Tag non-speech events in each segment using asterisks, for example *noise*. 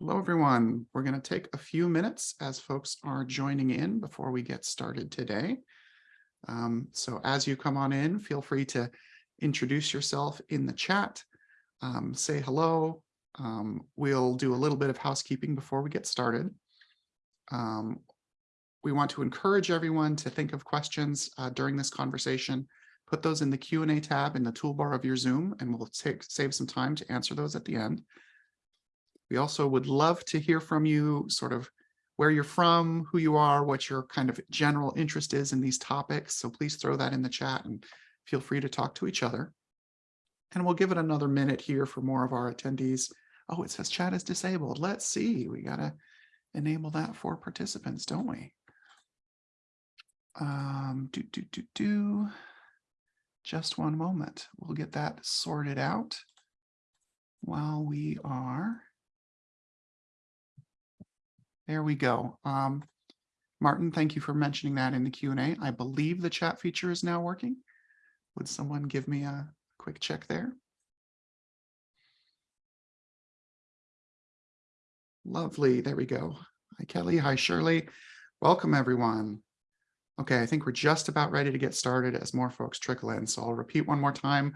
Hello, everyone. We're going to take a few minutes as folks are joining in before we get started today. Um, so as you come on in, feel free to introduce yourself in the chat, um, say hello. Um, we'll do a little bit of housekeeping before we get started. Um, we want to encourage everyone to think of questions uh, during this conversation. Put those in the Q&A tab in the toolbar of your Zoom, and we'll take, save some time to answer those at the end. We also would love to hear from you sort of where you're from, who you are, what your kind of general interest is in these topics. So please throw that in the chat and feel free to talk to each other. And we'll give it another minute here for more of our attendees. Oh, it says chat is disabled. Let's see. We got to enable that for participants, don't we? Um, do, do, do, do. Just one moment. We'll get that sorted out while we are there we go. Um, Martin, thank you for mentioning that in the Q&A. I believe the chat feature is now working. Would someone give me a quick check there? Lovely. There we go. Hi, Kelly. Hi, Shirley. Welcome, everyone. Okay, I think we're just about ready to get started as more folks trickle in. So I'll repeat one more time.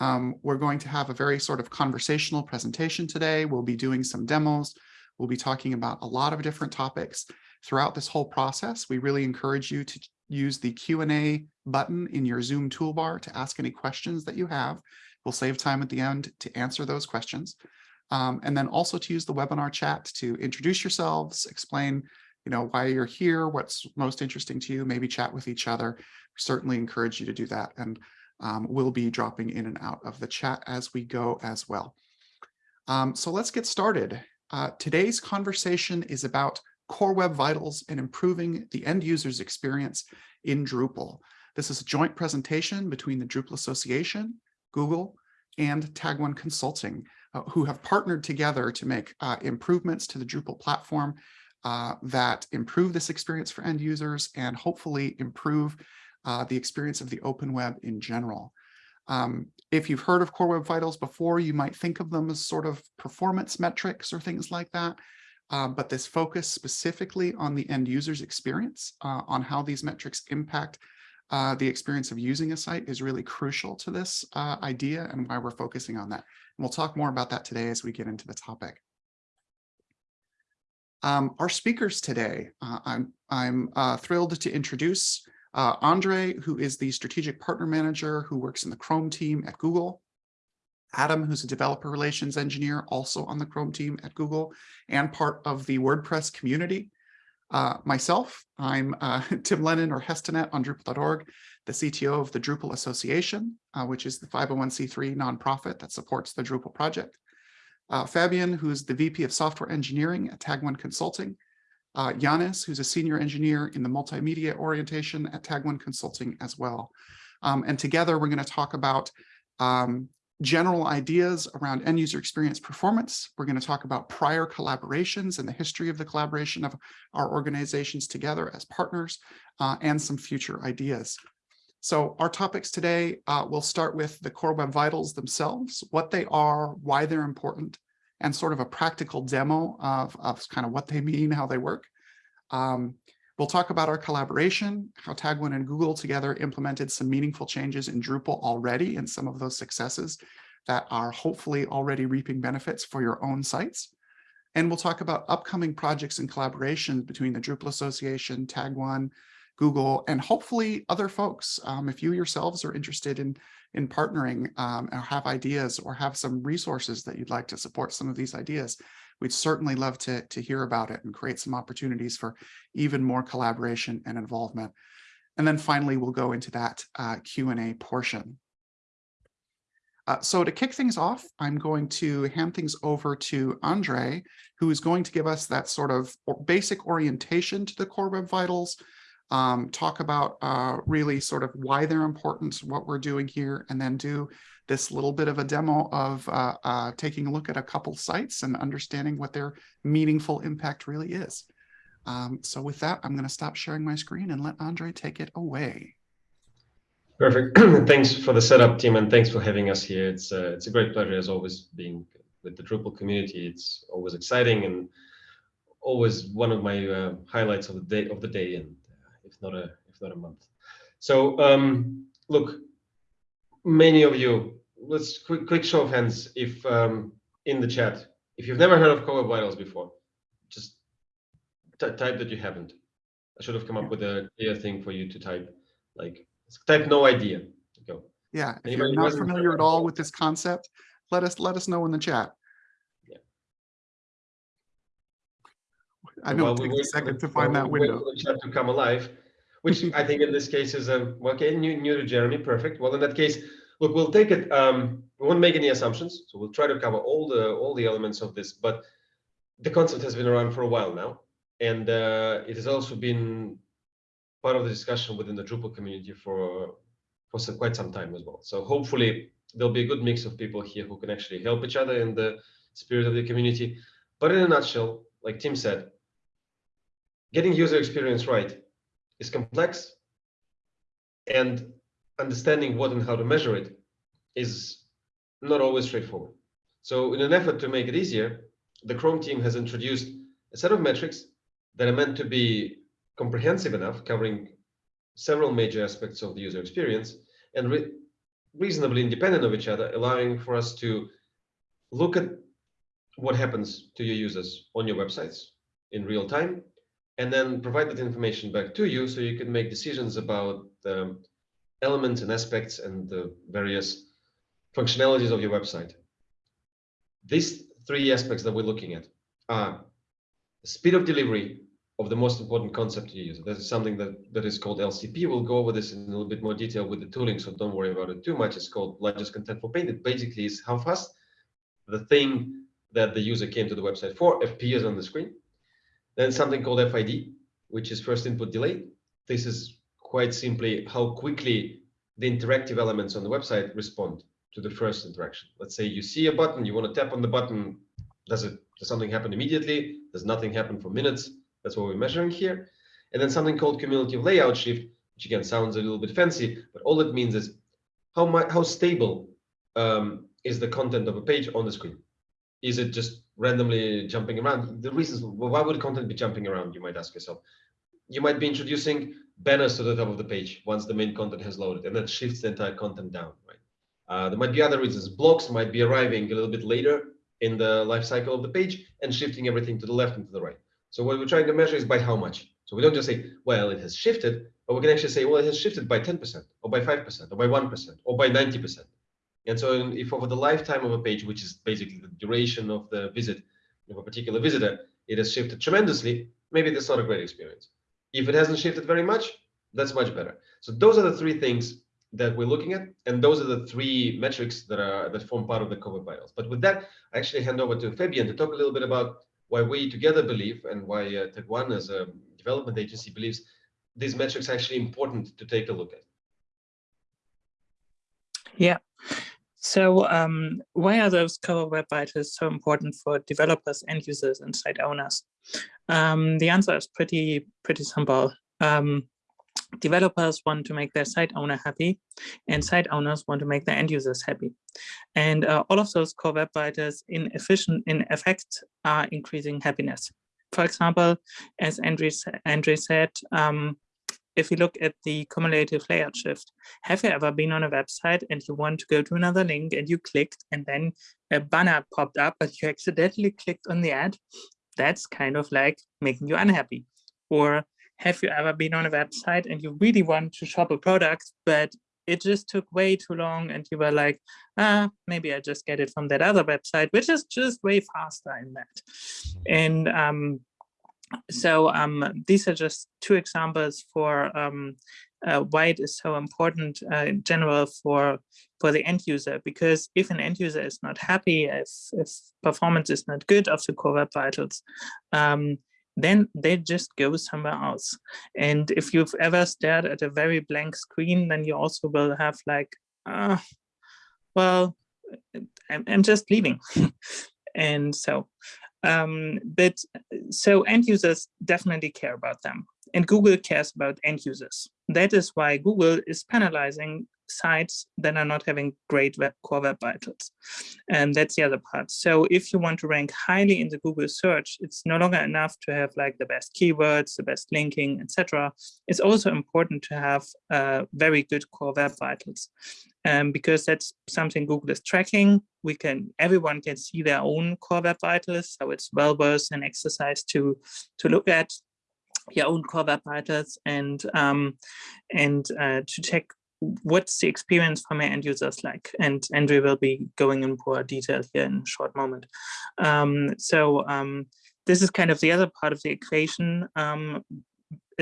Um, we're going to have a very sort of conversational presentation today. We'll be doing some demos. We'll be talking about a lot of different topics throughout this whole process. We really encourage you to use the Q&A button in your Zoom toolbar to ask any questions that you have. We'll save time at the end to answer those questions. Um, and then also to use the webinar chat to introduce yourselves, explain you know, why you're here, what's most interesting to you, maybe chat with each other. We certainly encourage you to do that. And um, we'll be dropping in and out of the chat as we go as well. Um, so let's get started. Uh, today's conversation is about Core Web Vitals and improving the end user's experience in Drupal. This is a joint presentation between the Drupal Association, Google, and Tag1 Consulting, uh, who have partnered together to make uh, improvements to the Drupal platform uh, that improve this experience for end users and hopefully improve uh, the experience of the open web in general. Um, if you've heard of Core Web Vitals before, you might think of them as sort of performance metrics or things like that. Um, but this focus specifically on the end user's experience, uh, on how these metrics impact uh, the experience of using a site is really crucial to this uh, idea and why we're focusing on that. And we'll talk more about that today as we get into the topic. Um, our speakers today, uh, I'm, I'm uh, thrilled to introduce uh, Andre, who is the strategic partner manager who works in the Chrome team at Google. Adam, who's a developer relations engineer, also on the Chrome team at Google and part of the WordPress community. Uh, myself, I'm uh, *laughs* Tim Lennon or Hestenet on Drupal.org, the CTO of the Drupal Association, uh, which is the 501c3 nonprofit that supports the Drupal project. Uh, Fabian, who's the VP of Software Engineering at Tag1 Consulting, uh, Yanis, who's a senior engineer in the multimedia orientation at Tag1 Consulting as well. Um, and together we're going to talk about um, general ideas around end user experience performance. We're going to talk about prior collaborations and the history of the collaboration of our organizations together as partners uh, and some future ideas. So our topics today, uh, will start with the Core Web Vitals themselves, what they are, why they're important, and sort of a practical demo of, of kind of what they mean, how they work. Um, we'll talk about our collaboration, how Tag1 and Google together implemented some meaningful changes in Drupal already and some of those successes that are hopefully already reaping benefits for your own sites. And we'll talk about upcoming projects and collaborations between the Drupal Association, TagOne, Google, and hopefully other folks. Um, if you yourselves are interested in in partnering um, or have ideas or have some resources that you'd like to support some of these ideas, we'd certainly love to, to hear about it and create some opportunities for even more collaboration and involvement. And then finally, we'll go into that uh, Q&A portion. Uh, so to kick things off, I'm going to hand things over to Andre, who is going to give us that sort of basic orientation to the Core Web Vitals, um, talk about uh, really sort of why they're important, what we're doing here, and then do this little bit of a demo of uh, uh, taking a look at a couple sites and understanding what their meaningful impact really is. Um, so with that, I'm going to stop sharing my screen and let Andre take it away. Perfect. *clears throat* thanks for the setup, team, and thanks for having us here. It's uh, it's a great pleasure as always being with the Drupal community. It's always exciting and always one of my uh, highlights of the day of the day, and if not a if not a month. So um, look, many of you, let's quick quick show of hands if um, in the chat if you've never heard of Web Vitals before, just type that you haven't. I should have come up with a clear thing for you to type, like type no idea. Go. Yeah, if Anybody you're not familiar at all with this concept, let us let us know in the chat. Yeah. I know well, it takes a second to find that window. the chat to come alive, which I think in this case is a okay, new, new to Jeremy, perfect. Well, in that case, look, we'll take it. Um, we won't make any assumptions, so we'll try to cover all the all the elements of this. But the concept has been around for a while now, and uh, it has also been part of the discussion within the Drupal community for for some, quite some time as well. So hopefully there'll be a good mix of people here who can actually help each other in the spirit of the community. But in a nutshell, like Tim said, getting user experience right is complex and understanding what and how to measure it is not always straightforward. So in an effort to make it easier, the Chrome team has introduced a set of metrics that are meant to be comprehensive enough, covering several major aspects of the user experience and re reasonably independent of each other, allowing for us to look at what happens to your users on your websites in real time, and then provide that information back to you so you can make decisions about the elements and aspects and the various functionalities of your website. These three aspects that we're looking at are speed of delivery of the most important concept to use. That is something that, that is called LCP. We'll go over this in a little bit more detail with the tooling, so don't worry about it too much. It's called largest contentful paint. It basically is how fast the thing that the user came to the website for appears on the screen. Then something called FID, which is first input delay. This is quite simply how quickly the interactive elements on the website respond to the first interaction. Let's say you see a button, you want to tap on the button. Does it does something happen immediately? Does nothing happen for minutes? That's what we're measuring here. And then something called cumulative layout shift, which again sounds a little bit fancy, but all it means is how much how stable um, is the content of a page on the screen? Is it just randomly jumping around? The reasons why would content be jumping around? You might ask yourself. You might be introducing banners to the top of the page once the main content has loaded, and that shifts the entire content down. Right? Uh, there might be other reasons. Blocks might be arriving a little bit later in the life cycle of the page and shifting everything to the left and to the right. So what we're trying to measure is by how much. So we don't just say, well, it has shifted, but we can actually say, well, it has shifted by 10% or by 5% or by 1% or by 90%. And so if over the lifetime of a page, which is basically the duration of the visit of a particular visitor, it has shifted tremendously, maybe that's not a great experience. If it hasn't shifted very much, that's much better. So those are the three things that we're looking at, and those are the three metrics that are that form part of the Web Vitals. But with that, I actually hand over to Fabian to talk a little bit about why we together believe and why uh, Tag1 as a development agency believes these metrics are actually important to take a look at. Yeah. So um, why are those Core Web Vitals so important for developers, end users, and site owners? Um, the answer is pretty pretty simple. Um, developers want to make their site owner happy and site owners want to make their end users happy and uh, all of those core web vitals in efficient in effect are increasing happiness for example as andre, andre said um, if you look at the cumulative layout shift have you ever been on a website and you want to go to another link and you clicked and then a banner popped up but you accidentally clicked on the ad that's kind of like making you unhappy or have you ever been on a website and you really want to shop a product, but it just took way too long and you were like, ah, maybe I just get it from that other website, which is just way faster in that. Mm-hmm. And um, so um, these are just two examples for um, uh, why it is so important uh, in general for for the end user because if an end user is not happy if if performance is not good of the core web vitals um, then they just go somewhere else. And if you've ever stared at a very blank screen, then you also will have like, uh, well, I'm, I'm just leaving. *laughs* and so, um, but so end users definitely care about them and Google cares about end users. That is why Google is penalizing sites that are not having great web, core web vitals. And that's the other part. So if you want to rank highly in the Google search, it's no longer enough to have like the best keywords, the best linking, etc. It's also important to have uh, very good core web vitals. Um, because that's something Google is tracking. We can, everyone can see their own core web vitals. So it's well worth an exercise to, to look at your own core web vitals and, um, and uh, to check what's the experience for my end users like and Andre will be going in more detail here in a short moment. Um, so um, this is kind of the other part of the equation.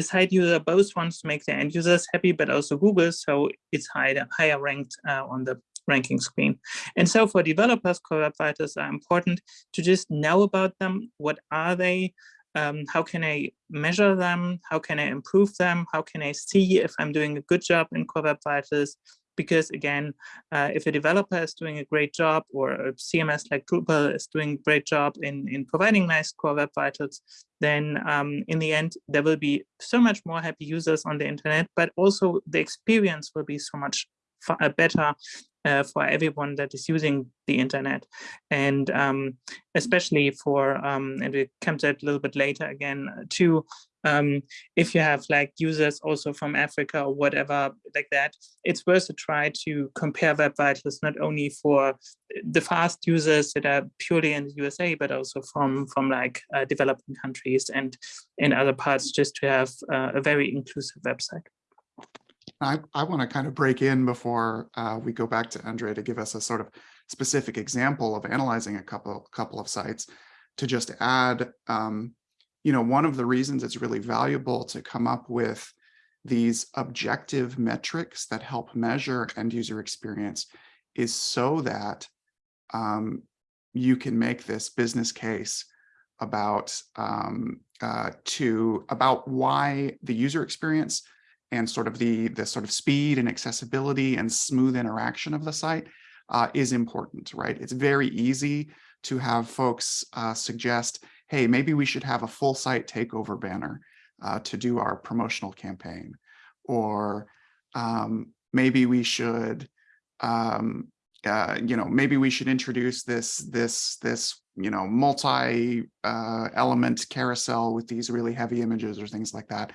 A site user both wants to make the end users happy, but also Google, so it's higher, higher ranked uh, on the ranking screen. And so for developers, vitals are important to just know about them. What are they? um, how can I measure them? How can I improve them? How can I see if I'm doing a good job in Vitals? Because again, uh, if a developer is doing a great job or a CMS like Drupal is doing a great job in, in providing nice Core Web Vitals, then um, in the end, there will be so much more happy users on the internet, but also the experience will be so much uh, better uh, for everyone that is using the internet. And um, especially for um, and we come to it a little bit later again uh, too um, if you have like users also from Africa or whatever like that, it's worth a try to compare web vitals not only for the fast users that are purely in the USA, but also from from like uh, developing countries and in other parts, just to have uh, a very inclusive website. I, I want to kind of break in before uh, we go back to Andre to give us a sort of specific example of analyzing a couple couple of sites to just add, um, you know, one of the reasons it's really valuable to come up with these objective metrics that help measure end user experience is so that um, you can make this business case about um, uh, to about why the user experience and sort of the, the sort of speed and accessibility and smooth interaction of the site uh, is important, right? It's very easy to have folks uh, suggest, hey, maybe we should have a full site takeover banner uh, to do our promotional campaign. Or um, maybe we should, um, uh, you know, maybe we should introduce this, this, this, you know, multi uh, element carousel with these really heavy images or things like that.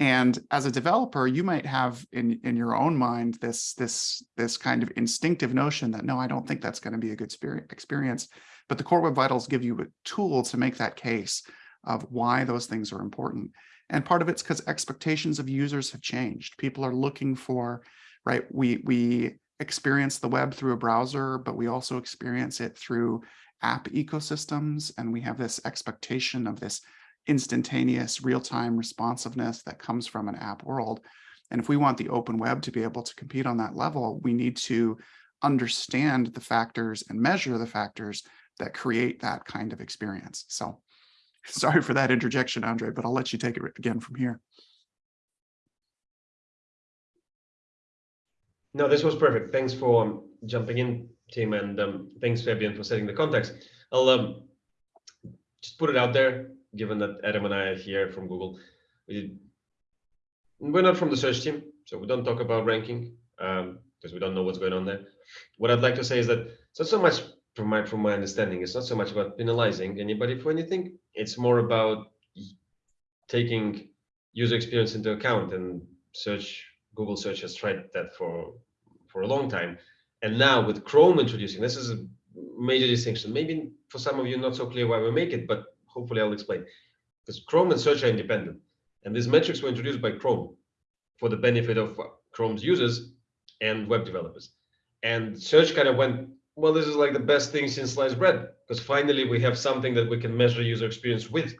And as a developer, you might have in, in your own mind this, this, this kind of instinctive notion that, no, I don't think that's going to be a good experience. But the Core Web Vitals give you a tool to make that case of why those things are important. And part of it's because expectations of users have changed. People are looking for, right, we, we experience the web through a browser, but we also experience it through app ecosystems. And we have this expectation of this instantaneous real-time responsiveness that comes from an app world. And if we want the open web to be able to compete on that level, we need to understand the factors and measure the factors that create that kind of experience. So *laughs* sorry for that interjection, Andre, but I'll let you take it again from here. No, this was perfect. Thanks for um, jumping in, Tim, and um, thanks, Fabian, for setting the context. I'll um, just put it out there given that Adam and I are here from Google, we, we're not from the search team, so we don't talk about ranking um, because we don't know what's going on there. What I'd like to say is that it's not so much from my from my understanding, it's not so much about penalizing anybody for anything. It's more about taking user experience into account and search Google search has tried that for for a long time. And now with Chrome introducing, this is a major distinction. Maybe for some of you not so clear why we make it, but hopefully I'll explain. Because Chrome and search are independent. And these metrics were introduced by Chrome for the benefit of Chrome's users and web developers. And search kind of went, well, this is like the best thing since sliced bread, because finally we have something that we can measure user experience with,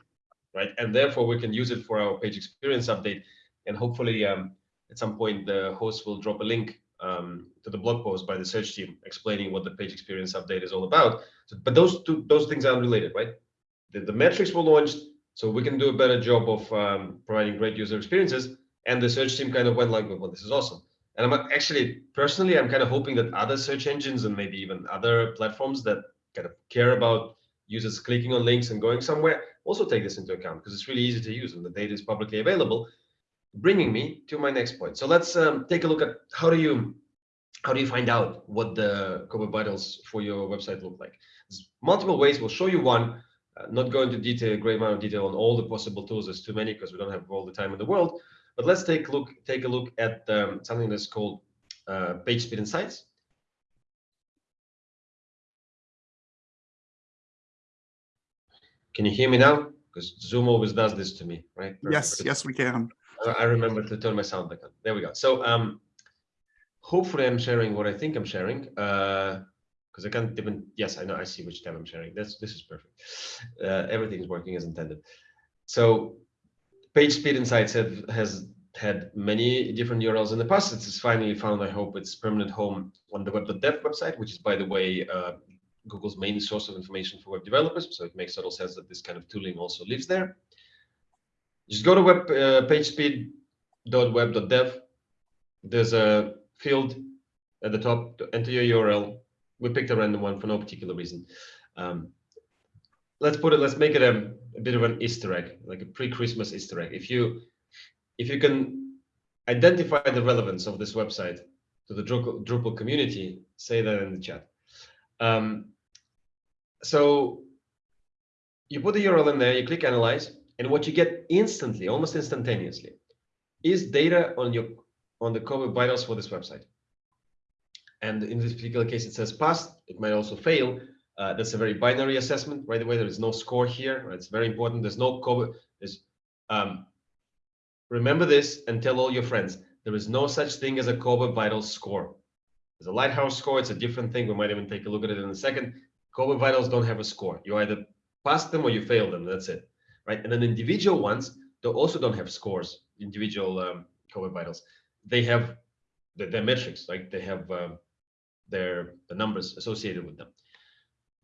right? And therefore we can use it for our page experience update. And hopefully um, at some point the host will drop a link um, to the blog post by the search team explaining what the page experience update is all about. So, but those two, those things are unrelated, right? the, the metrics were launched so we can do a better job of um, providing great user experiences. And the search team kind of went like, well, this is awesome. And I'm actually, personally, I'm kind of hoping that other search engines and maybe even other platforms that kind of care about users clicking on links and going somewhere also take this into account because it's really easy to use and the data is publicly available. Bringing me to my next point. So let's um, take a look at how do you how do you find out what the core vitals for your website look like? There's multiple ways. We'll show you one. Uh, not go into detail, a great amount of detail on all the possible tools. There's too many because we don't have all the time in the world. But let's take a look. Take a look at um, something that's called uh, PageSpeed Insights. Can you hear me now? Because Zoom always does this to me, right? Yes, yes, we can. I remember to turn my sound back on. There we go. So um, hopefully I'm sharing what I think I'm sharing. Because I can't even, yes, I know, I see which tab I'm sharing. That's This is perfect. Uh, everything is working as intended. So PageSpeed Insights have, has had many different URLs in the past. It's finally found, I hope, its permanent home on the web.dev website, which is, by the way, uh, Google's main source of information for web developers. So it makes total sense that this kind of tooling also lives there. Just go to web uh, pagespeed.web.dev. There's a field at the top to enter your URL. We picked a random one for no particular reason. Um, let's put it. Let's make it a, a bit of an Easter egg, like a pre-Christmas Easter egg. If you if you can identify the relevance of this website to the Drupal, Drupal community, say that in the chat. Um, so you put the URL in there, you click analyze, and what you get instantly, almost instantaneously, is data on your on the core vitals for this website. And in this particular case, it says passed. It might also fail. Uh, that's a very binary assessment. Right away, there is no score here. Right? It's very important. There's no core. There's um, remember this and tell all your friends. There is no such thing as a core vitals score. There's a lighthouse score. It's a different thing. We might even take a look at it in a second. Core vitals don't have a score. You either pass them or you fail them. That's it. Right. And then individual ones, they also don't have scores. Individual um, vitals. They have the, their metrics. Like they have uh, their the numbers associated with them.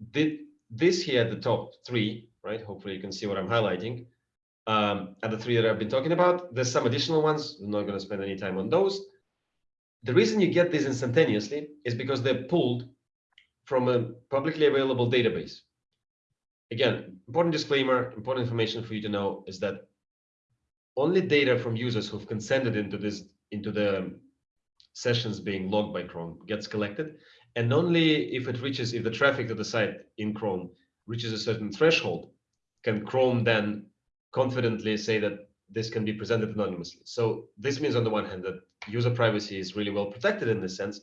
This here at the top three, right? Hopefully you can see what I'm highlighting. Um, are the three that I've been talking about. There's some additional ones. I'm not going to spend any time on those. The reason you get these instantaneously is because they're pulled from a publicly available database. Again, important disclaimer, important information for you to know is that only data from users who've consented into this into the sessions being logged by Chrome gets collected. And only if it reaches, if the traffic to the site in Chrome reaches a certain threshold, can Chrome then confidently say that this can be presented anonymously. So this means on the one hand that user privacy is really well protected in this sense.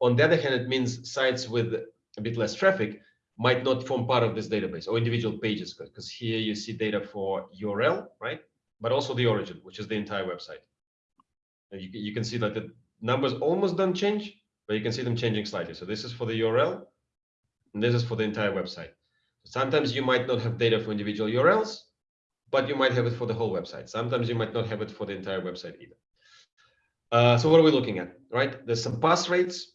On the other hand, it means sites with a bit less traffic might not form part of this database or individual pages, because here you see data for URL, right? But also the origin, which is the entire website. And you, you can see that the numbers almost don't change, but you can see them changing slightly. So this is for the URL, and this is for the entire website. Sometimes you might not have data for individual URLs, but you might have it for the whole website. Sometimes you might not have it for the entire website either. Uh, so what are we looking at, right? There's some pass rates.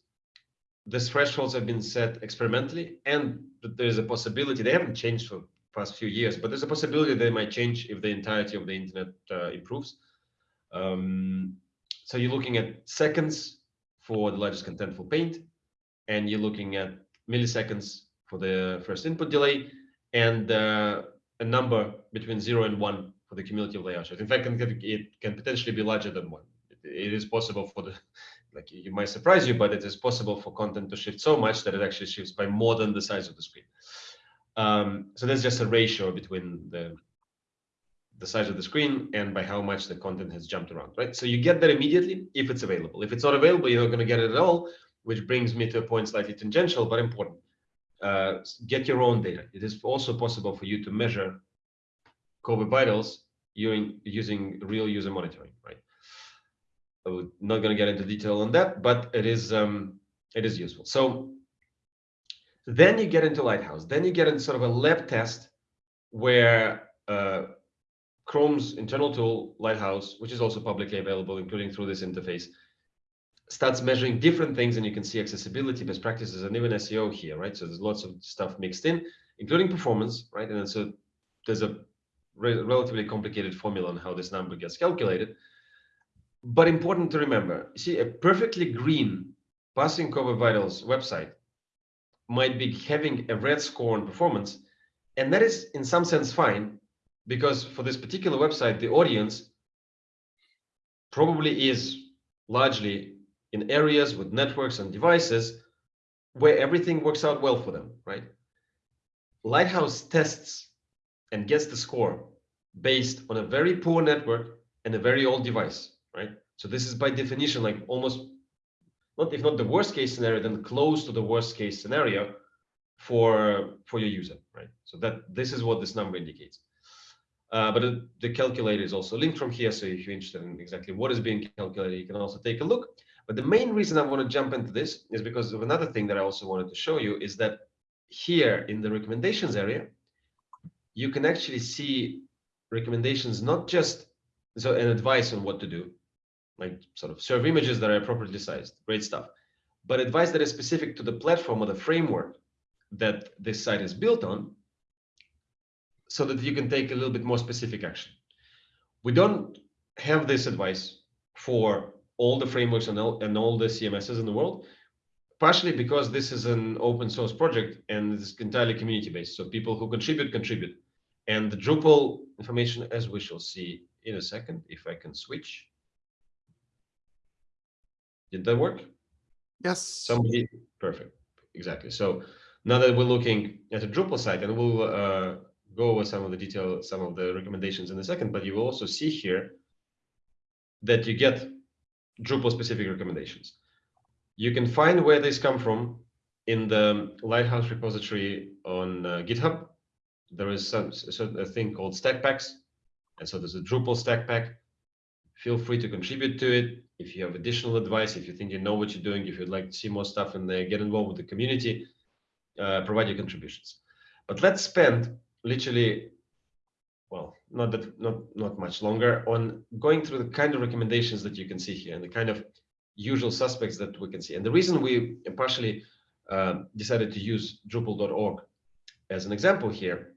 These thresholds have been set experimentally, and there's a possibility, they haven't changed for past few years, but there's a possibility they might change if the entirety of the internet uh, improves. Um, so you're looking at seconds for the largest contentful paint, and you're looking at milliseconds for the first input delay, and uh, a number between zero and one for the cumulative layout. Shots. In fact, it can potentially be larger than one. It is possible for the, like it might surprise you, but it is possible for content to shift so much that it actually shifts by more than the size of the screen. Um, so that's just a ratio between the the size of the screen and by how much the content has jumped around, right? So you get that immediately if it's available. If it's not available, you're not going to get it at all, which brings me to a point slightly tangential, but important. Uh, get your own data. It is also possible for you to measure Core Web Vitals using, using real user monitoring, right? I'm not going to get into detail on that, but it is um, it is useful. So then you get into Lighthouse. Then you get into sort of a lab test where uh, Chrome's internal tool, Lighthouse, which is also publicly available, including through this interface, starts measuring different things, and you can see accessibility, best practices, and even SEO here, right? So there's lots of stuff mixed in, including performance, right? And so there's a re relatively complicated formula on how this number gets calculated. But important to remember, see, a perfectly green passing Core Web Vitals website might be having a red score on performance, and that is in some sense fine because for this particular website, the audience probably is largely in areas with networks and devices where everything works out well for them, right? Lighthouse tests and gets the score based on a very poor network and a very old device, right? So this is by definition like almost not if not the worst case scenario, then close to the worst case scenario for for your user, right? So that this is what this number indicates. Uh, but the, calculator is also linked from here. So if you're interested in exactly what is being calculated, you can also take a look. But the main reason I want to jump into this is because of another thing that I also wanted to show you is that here in the recommendations area, you can actually see recommendations, not just so an advice on what to do, like sort of serve images that are appropriately sized, great stuff, but advice that is specific to the platform or the framework that this site is built on so that you can take a little bit more specific action. We don't have this advice for all the frameworks and all, and all the CMSs in the world, partially because this is an open source project and it's entirely community based. So people who contribute, contribute. And the Drupal information, as we shall see in a second, if I can switch. Did that work? Yes. Somebody, perfect, exactly. So now that we're looking at a Drupal site, and we'll uh, go over some of the detail, some of the recommendations in a second, but you will also see here that you get Drupal specific recommendations. You can find where these come from in the Lighthouse repository on uh, GitHub. There is some, so a thing called stack packs. And so there's a Drupal stack pack. Feel free to contribute to it. If you have additional advice, if you think you know what you're doing, if you'd like to see more stuff in there, get involved with the community, uh, provide your contributions. But let's spend literally, well, not that not not much longer on going through the kind of recommendations that you can see here and the kind of usual suspects that we can see. And the reason we partially uh, decided to use Drupal.org as an example here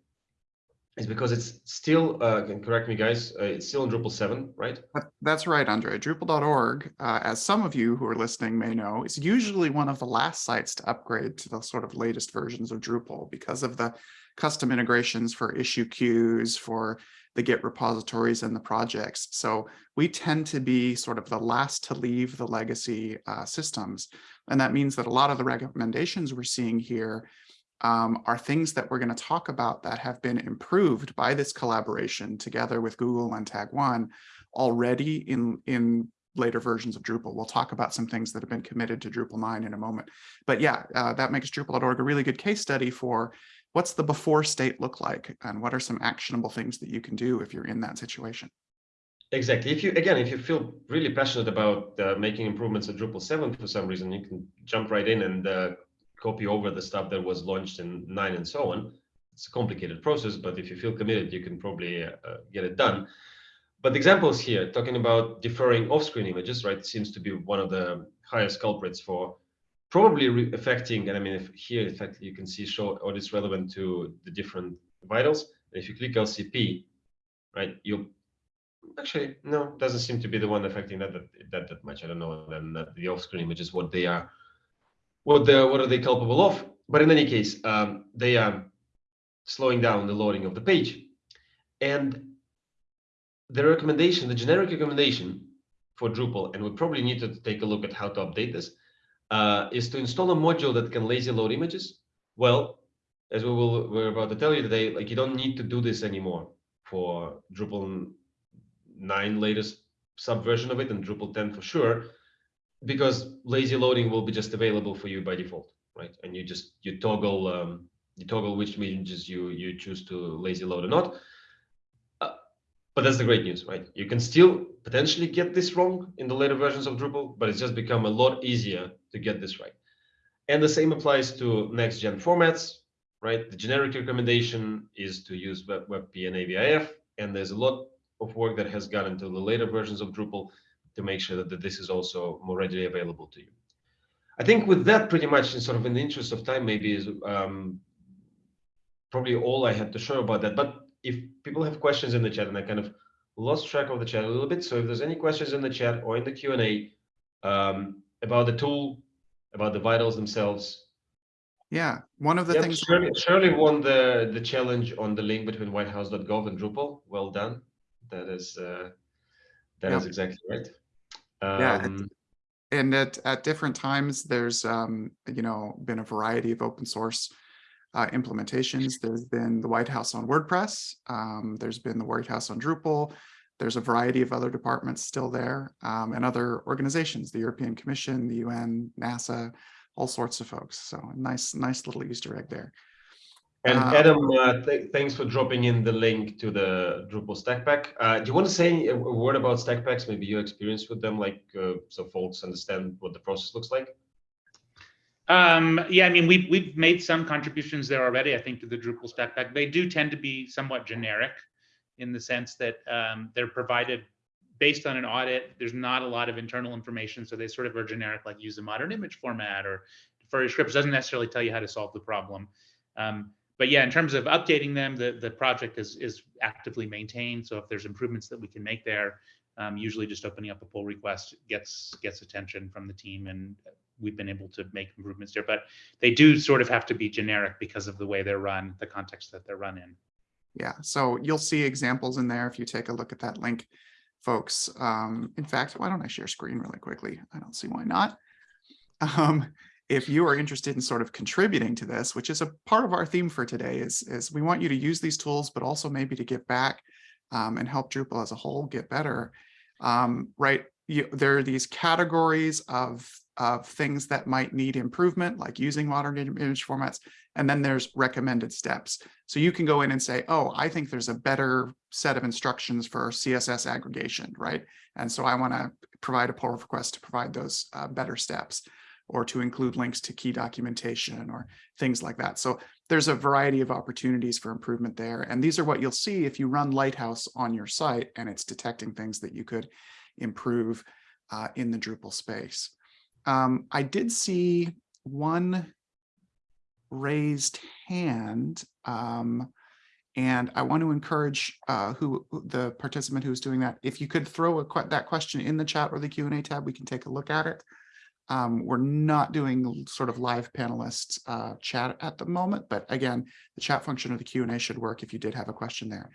is because it's still, uh, can correct me guys, uh, it's still in Drupal 7, right? That's right, Andre. Drupal.org, uh, as some of you who are listening may know, is usually one of the last sites to upgrade to the sort of latest versions of Drupal because of the custom integrations for issue queues, for the Git repositories and the projects. So we tend to be sort of the last to leave the legacy uh, systems. And that means that a lot of the recommendations we're seeing here um, are things that we're going to talk about that have been improved by this collaboration together with Google and Tag1 already in, in later versions of Drupal. We'll talk about some things that have been committed to Drupal 9 in a moment. But yeah, uh, that makes Drupal.org a really good case study for what's the before state look like and what are some actionable things that you can do if you're in that situation. Exactly. If you again, if you feel really passionate about uh, making improvements at Drupal 7 for some reason, you can jump right in and uh, copy over the stuff that was launched in 9 and so on. It's a complicated process, but if you feel committed, you can probably uh, get it done. But examples here, talking about deferring off-screen images, right, seems to be one of the highest culprits for probably affecting, and I mean, if here, in fact, you can see show is relevant to the different vitals. And if you click LCP, right, you actually no doesn't seem to be the one affecting that that that, that much i don't know then the off-screen images what they are what the what are they culpable of but in any case um, they are slowing down the loading of the page and the recommendation the generic recommendation for drupal and we probably need to take a look at how to update this uh, is to install a module that can lazy load images well as we will we're about to tell you today like you don't need to do this anymore for drupal 9 latest subversion of it and Drupal 10 for sure, because lazy loading will be just available for you by default, right? And you just you toggle um, you toggle which images you you choose to lazy load or not. But that's the great news, right? You can still potentially get this wrong in the later versions of Drupal, but it's just become a lot easier to get this right. And the same applies to next gen formats, right? The generic recommendation is to use Web, WebP and AVIF, and there's a lot of work that has gone into the later versions of Drupal to make sure that, that this is also more readily available to you. I think with that, pretty much, in sort of in the interest of time, maybe is um, probably all I had to show about that. But if people have questions in the chat, and I kind of lost track of the chat a little bit, so if there's any questions in the chat or in the Q and A um, about the tool, about the vitals themselves. Yeah, one of the Yep, things. Shirley, Shirley won the the challenge on the link between whitehouse.gov and Drupal. Well done. That is uh, that is Yep. exactly right. Yeah, Um, and at, at different times, there's, um, you know, been a variety of open source uh, implementations. There's been the White House on WordPress. Um, there's been the White House on Drupal. There's a variety of other departments still there um, and other organizations, the European Commission, the UN, NASA, all sorts of folks. So nice, nice little Easter egg there. And Uh, Adam, uh, th thanks for dropping in the link to the Drupal stack pack. Uh, do you want to say a a word about stack packs? Maybe your experience with them, like uh, so folks understand what the process looks like. Um, yeah, I mean, we've, we've made some contributions there already, I think, to the Drupal stack pack. They do tend to be somewhat generic in the sense that um, they're provided based on an audit. There's not a lot of internal information, so they sort of are generic, like use a modern image format or for scripts. Doesn't necessarily tell you how to solve the problem. Um, but yeah, in terms of updating them, the, the project is, is actively maintained. So if there's improvements that we can make there, um, usually just opening up a pull request gets gets attention from the team and we've been able to make improvements there, but they do sort of have to be generic because of the way they're run, the context that they're run in. Yeah, so you'll see examples in there if you take a look at that link, folks. Um, in fact, why don't I share screen really quickly? I don't see why not. Um, if you are interested in sort of contributing to this, which is a part of our theme for today, is, is we want you to use these tools, but also maybe to give back um, and help Drupal as a whole get better. Um, right, you, there are these categories of, of things that might need improvement, like using modern image formats, and then there's recommended steps. So you can go in and say, oh, I think there's a better set of instructions for CSS aggregation, right? And so I want to provide a pull request to provide those uh, better steps or to include links to key documentation or things like that. So there's a variety of opportunities for improvement there. And these are what you'll see if you run Lighthouse on your site and it's detecting things that you could improve uh, in the Drupal space. Um, I did see one raised hand. Um, and I want to encourage uh, who the participant who's doing that, if you could throw that question in the chat or the Q&A tab, we can take a look at it. Um, we're not doing sort of live panelists uh, chat at the moment, but again, the chat function of the Q&A should work if you did have a question there.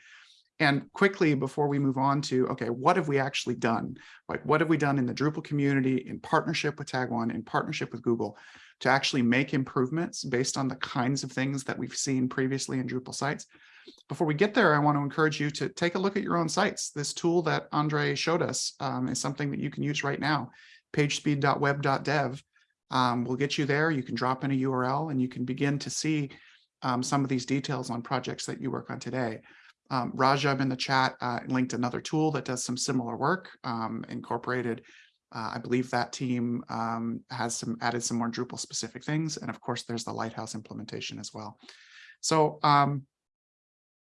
And quickly, before we move on to, okay, what have we actually done? Like, what have we done in the Drupal community in partnership with Tag1, in partnership with Google, to actually make improvements based on the kinds of things that we've seen previously in Drupal sites? Before we get there, I want to encourage you to take a look at your own sites. This tool that Andre showed us um, is something that you can use right now pagespeed.web.dev um, will get you there. You can drop in a URL and you can begin to see um, some of these details on projects that you work on today. Um, Rajab in the chat uh, linked another tool that does some similar work, um, incorporated. Uh, I believe that team um, has some added some more Drupal specific things. And of course, there's the Lighthouse implementation as well. So um,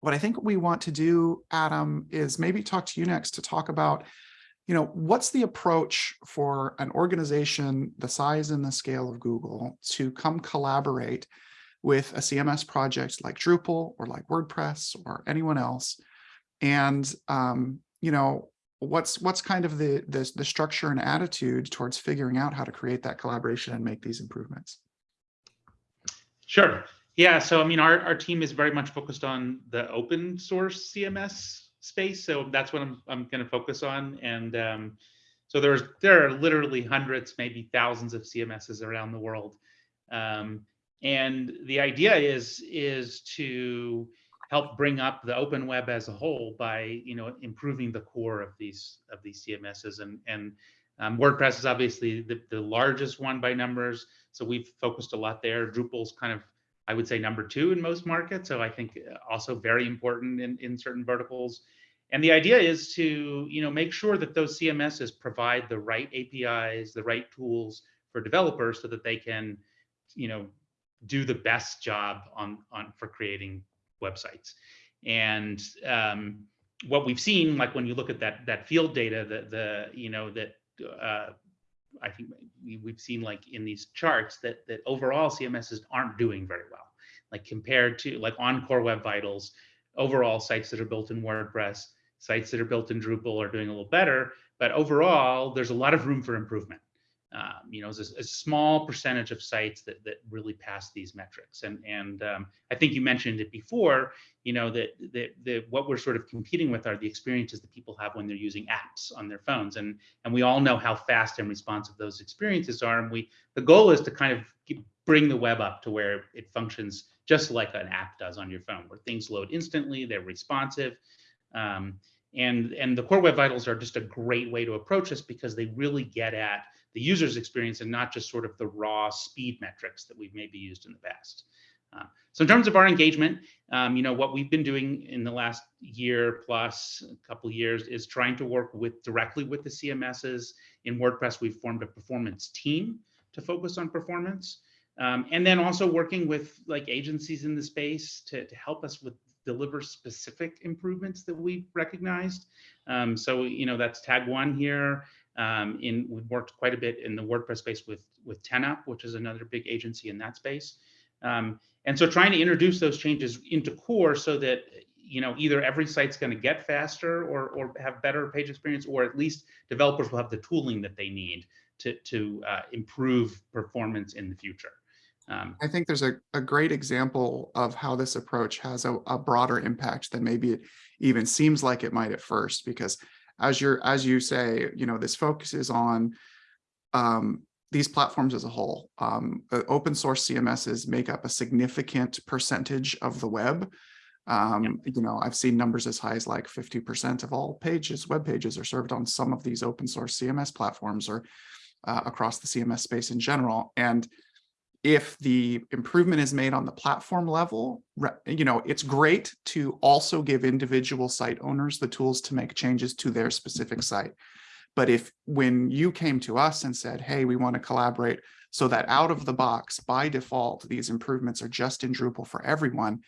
what I think we want to do, Adam, is maybe talk to you next to talk about you know, what's the approach for an organization the size and the scale of Google to come collaborate with a CMS project like Drupal or like WordPress or anyone else? And, um, you know, what's what's kind of the, the, the structure and attitude towards figuring out how to create that collaboration and make these improvements? Sure. Yeah. So, I mean, our, our team is very much focused on the open source CMS space. So that's what I'm, I'm going to focus on. And um, so there's there are literally hundreds, maybe thousands of CMSs around the world. Um, and the idea is is to help bring up the open web as a whole by you know improving the core of these of these CMSs and and um, WordPress is obviously the, the largest one by numbers. So we've focused a lot there. Drupal's kind of I would say number two in most markets. So I think also very important in, in certain verticals. And the idea is to, you know, make sure that those CMSs provide the right APIs, the right tools for developers so that they can, you know, do the best job on, on for creating websites. And um, what we've seen, like when you look at that that field data, that the, you know, that uh, I think we've seen like in these charts that that overall CMSs aren't doing very well. Like compared to like in Core Web Vitals, overall sites that are built in WordPress, sites that are built in Drupal are doing a little better, but overall there's a lot of room for improvement. Um, you know, is a, a small percentage of sites that that really pass these metrics. And and um, I think you mentioned it before, you know, that that that what we're sort of competing with are the experiences that people have when they're using apps on their phones, and and we all know how fast and responsive those experiences are. And we the goal is to kind of bring the web up to where it functions just like an app does on your phone, where things load instantly, they're responsive. Um, and, and the core web vitals are just a great way to approach this because they really get at the user's experience and not just sort of the raw speed metrics that we've maybe used in the past. Uh, so in terms of our engagement, um, you know, what we've been doing in the last year plus a couple years is trying to work with directly with the CMSs. In WordPress, we've formed a performance team to focus on performance. Um, and then also working with like agencies in the space to, to help us with deliver specific improvements that we've recognized. Um, so, you know, that's Tag1 here. Um, in we've worked quite a bit in the WordPress space with with 10up, which is another big agency in that space. Um, and so trying to introduce those changes into core so that you know either every site's going to get faster or or have better page experience, or at least developers will have the tooling that they need to to uh, improve performance in the future. Um, I think there's a, a great example of how this approach has a, a broader impact than maybe it even seems like it might at first, because as you're, as you say, you know, this focuses on um, these platforms as a whole. Um, uh, open source CMSs make up a significant percentage of the web. Um, You know, I've seen numbers as high as like 50% of all pages, web pages are served on some of these open source CMS platforms or uh, across the CMS space in general. And if the improvement is made on the platform level, you know, it's great to also give individual site owners the tools to make changes to their specific site. But if when you came to us and said, hey, we want to collaborate so that out of the box, by default, these improvements are just in Drupal for everyone,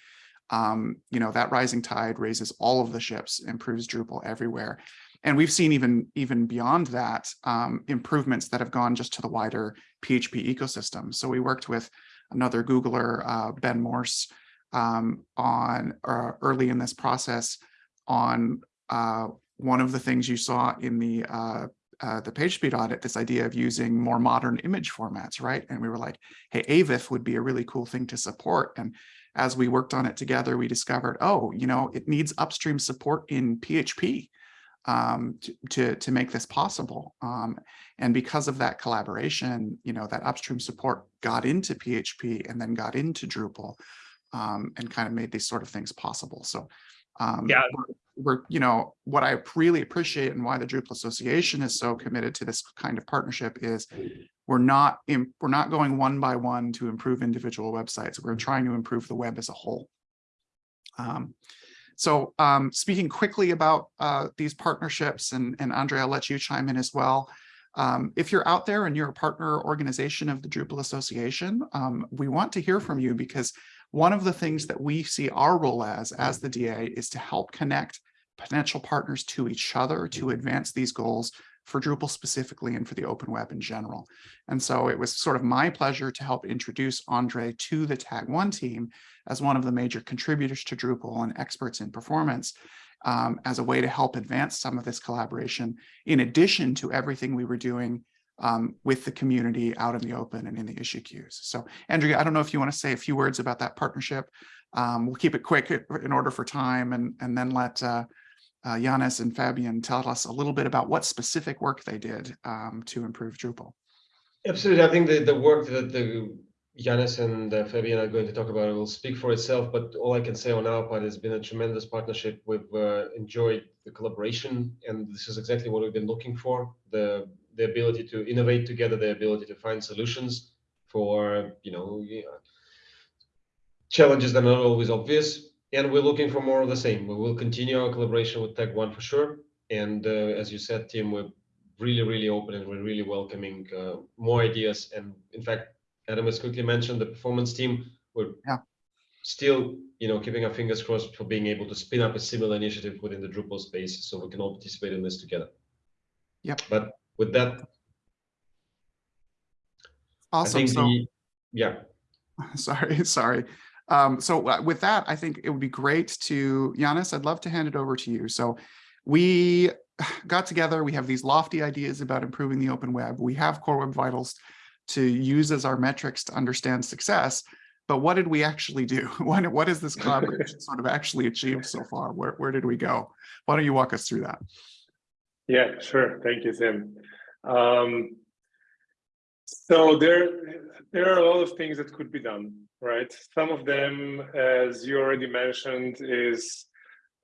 um, you know, that rising tide raises all of the ships, improves Drupal everywhere. And we've seen even, even beyond that, um, improvements that have gone just to the wider PHP ecosystem. So we worked with another Googler, uh, Ben Morss, um, on uh, early in this process on uh, one of the things you saw in the uh, uh, the PageSpeed audit, this idea of using more modern image formats, right? And we were like, hey, AVIF would be a really cool thing to support. And as we worked on it together, we discovered, oh, you know, it needs upstream support in PHP um, to, to, to make this possible. Um, and because of that collaboration, you know, that upstream support got into PHP and then got into Drupal um, and kind of made these sort of things possible. So um, Yeah. we're, we're, you know, what I really appreciate and why the Drupal Association is so committed to this kind of partnership is we're not in, we're not going one by one to improve individual websites. We're trying to improve the web as a whole. Um, so um, speaking quickly about uh, these partnerships, and, and Andre, I'll let you chime in as well. Um, if you're out there and you're a partner organization of the Drupal Association, um, we want to hear from you because one of the things that we see our role as, as the DA, is to help connect potential partners to each other to advance these goals for Drupal specifically and for the open web in general. And so it was sort of my pleasure to help introduce Andre to the Tag1 team as one of the major contributors to Drupal and experts in performance um, as a way to help advance some of this collaboration, in addition to everything we were doing um, with the community out in the open and in the issue queues. So Andrea, I don't know if you want to say a few words about that partnership. Um, we'll keep it quick in order for time and, and then let uh, uh, and Fabian tell us a little bit about what specific work they did um, to improve Drupal. Absolutely. I think the, the work that the Janez and uh, Fabian are going to talk about will speak for itself, but all I can say on our part has been a tremendous partnership. We've uh, enjoyed the collaboration, and this is exactly what we've been looking for, the, the ability to innovate together, the ability to find solutions for, you know, challenges that are not always obvious. And we're looking for more of the same. We will continue our collaboration with Tag1 for sure. And uh, as you said, Tim, we're really, really open and we're really welcoming uh, more ideas. And in fact, Adam has quickly mentioned the performance team. We're yeah. still, you know, keeping our fingers crossed for being able to spin up a similar initiative within the Drupal space, so we can all participate in this together. Yep. But with that, awesome. So, the, yeah. *laughs* Sorry, sorry. Um, so uh, with that, I think it would be great to, Janez, I'd love to hand it over to you. So we *sighs* got together, we have these lofty ideas about improving the open web. We have Core Web Vitals to use as our metrics to understand success. But what did we actually do? *laughs* What, what has this collaboration *laughs* sort of actually achieved so far? Where, where did we go? Why don't you walk us through that? Yeah, sure. Thank you, Tim. Um, so there, there are a lot of things that could be done, right? Some of them, as you already mentioned, is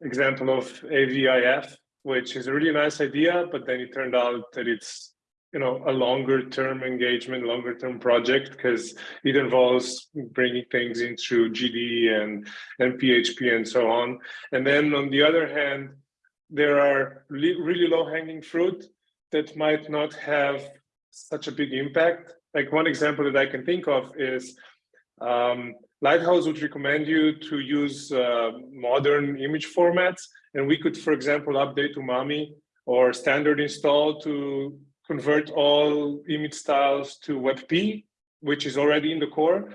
example of AVIF, which is a really nice idea, but then it turned out that it's you know a longer term engagement, longer term project because it involves bringing things into GD and and PHP and so on. And then on the other hand, there are really low hanging fruit that might not have such a big impact. Like one example that I can think of is um, Lighthouse would recommend you to use uh, modern image formats. And we could, for example, update Umami or standard install to convert all image styles to WebP, which is already in the core.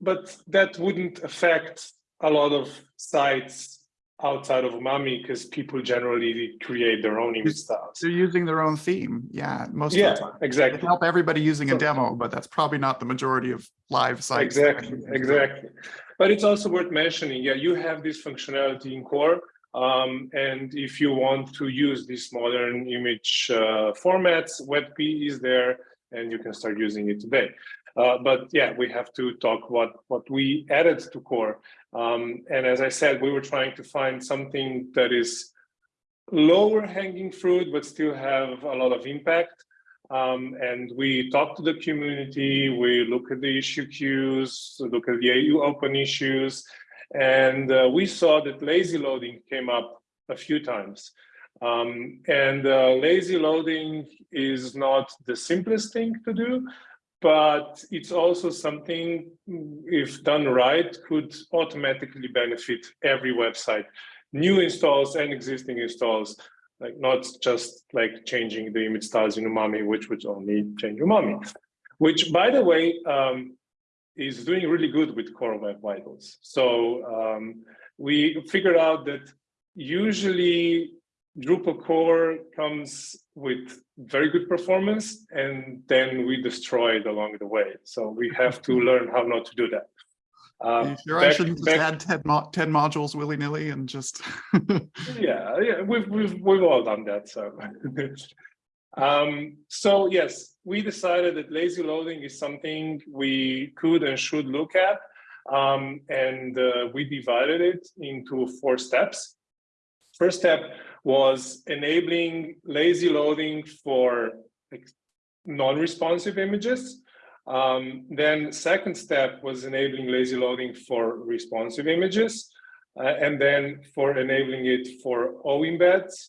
But that wouldn't affect a lot of sites outside of Umami because people generally create their own image styles. They're using their own theme. Yeah, most Yeah, of the time. They exactly. help everybody using a demo, but that's probably not the majority of live sites. Exactly, exactly. But it's also worth mentioning, yeah, you have this functionality in core. Um, and if you want to use these modern image uh, formats, WebP is there and you can start using it today. Uh, but yeah, we have to talk what, what we added to core. Um, and as I said, we were trying to find something that is lower hanging fruit, but still have a lot of impact. Um, and we talk to the community, we look at the issue queues, look at the AU open issues, and uh, we saw that lazy loading came up a few times. Um, and uh, lazy loading is not the simplest thing to do, but it's also something, if done right, could automatically benefit every website, new installs and existing installs like not just like changing the image styles in Umami, which would only change Umami, which by the way, um, is doing really good with Core Web Vitals. So um, we figured out that usually Drupal core comes with very good performance and then we destroy it along the way. So we have to *laughs* learn how not to do that. Are Um, you sure I shouldn't just add 10, mo 10 modules willy-nilly and just *laughs* yeah, yeah, we've we've we've all done that. So, *laughs* um, so yes, we decided that lazy loading is something we could and should look at, um, and uh, we divided it into four steps. First step was enabling lazy loading for non-responsive images. Um, then second step was enabling lazy loading for responsive images. Uh, and then for enabling it for oEmbeds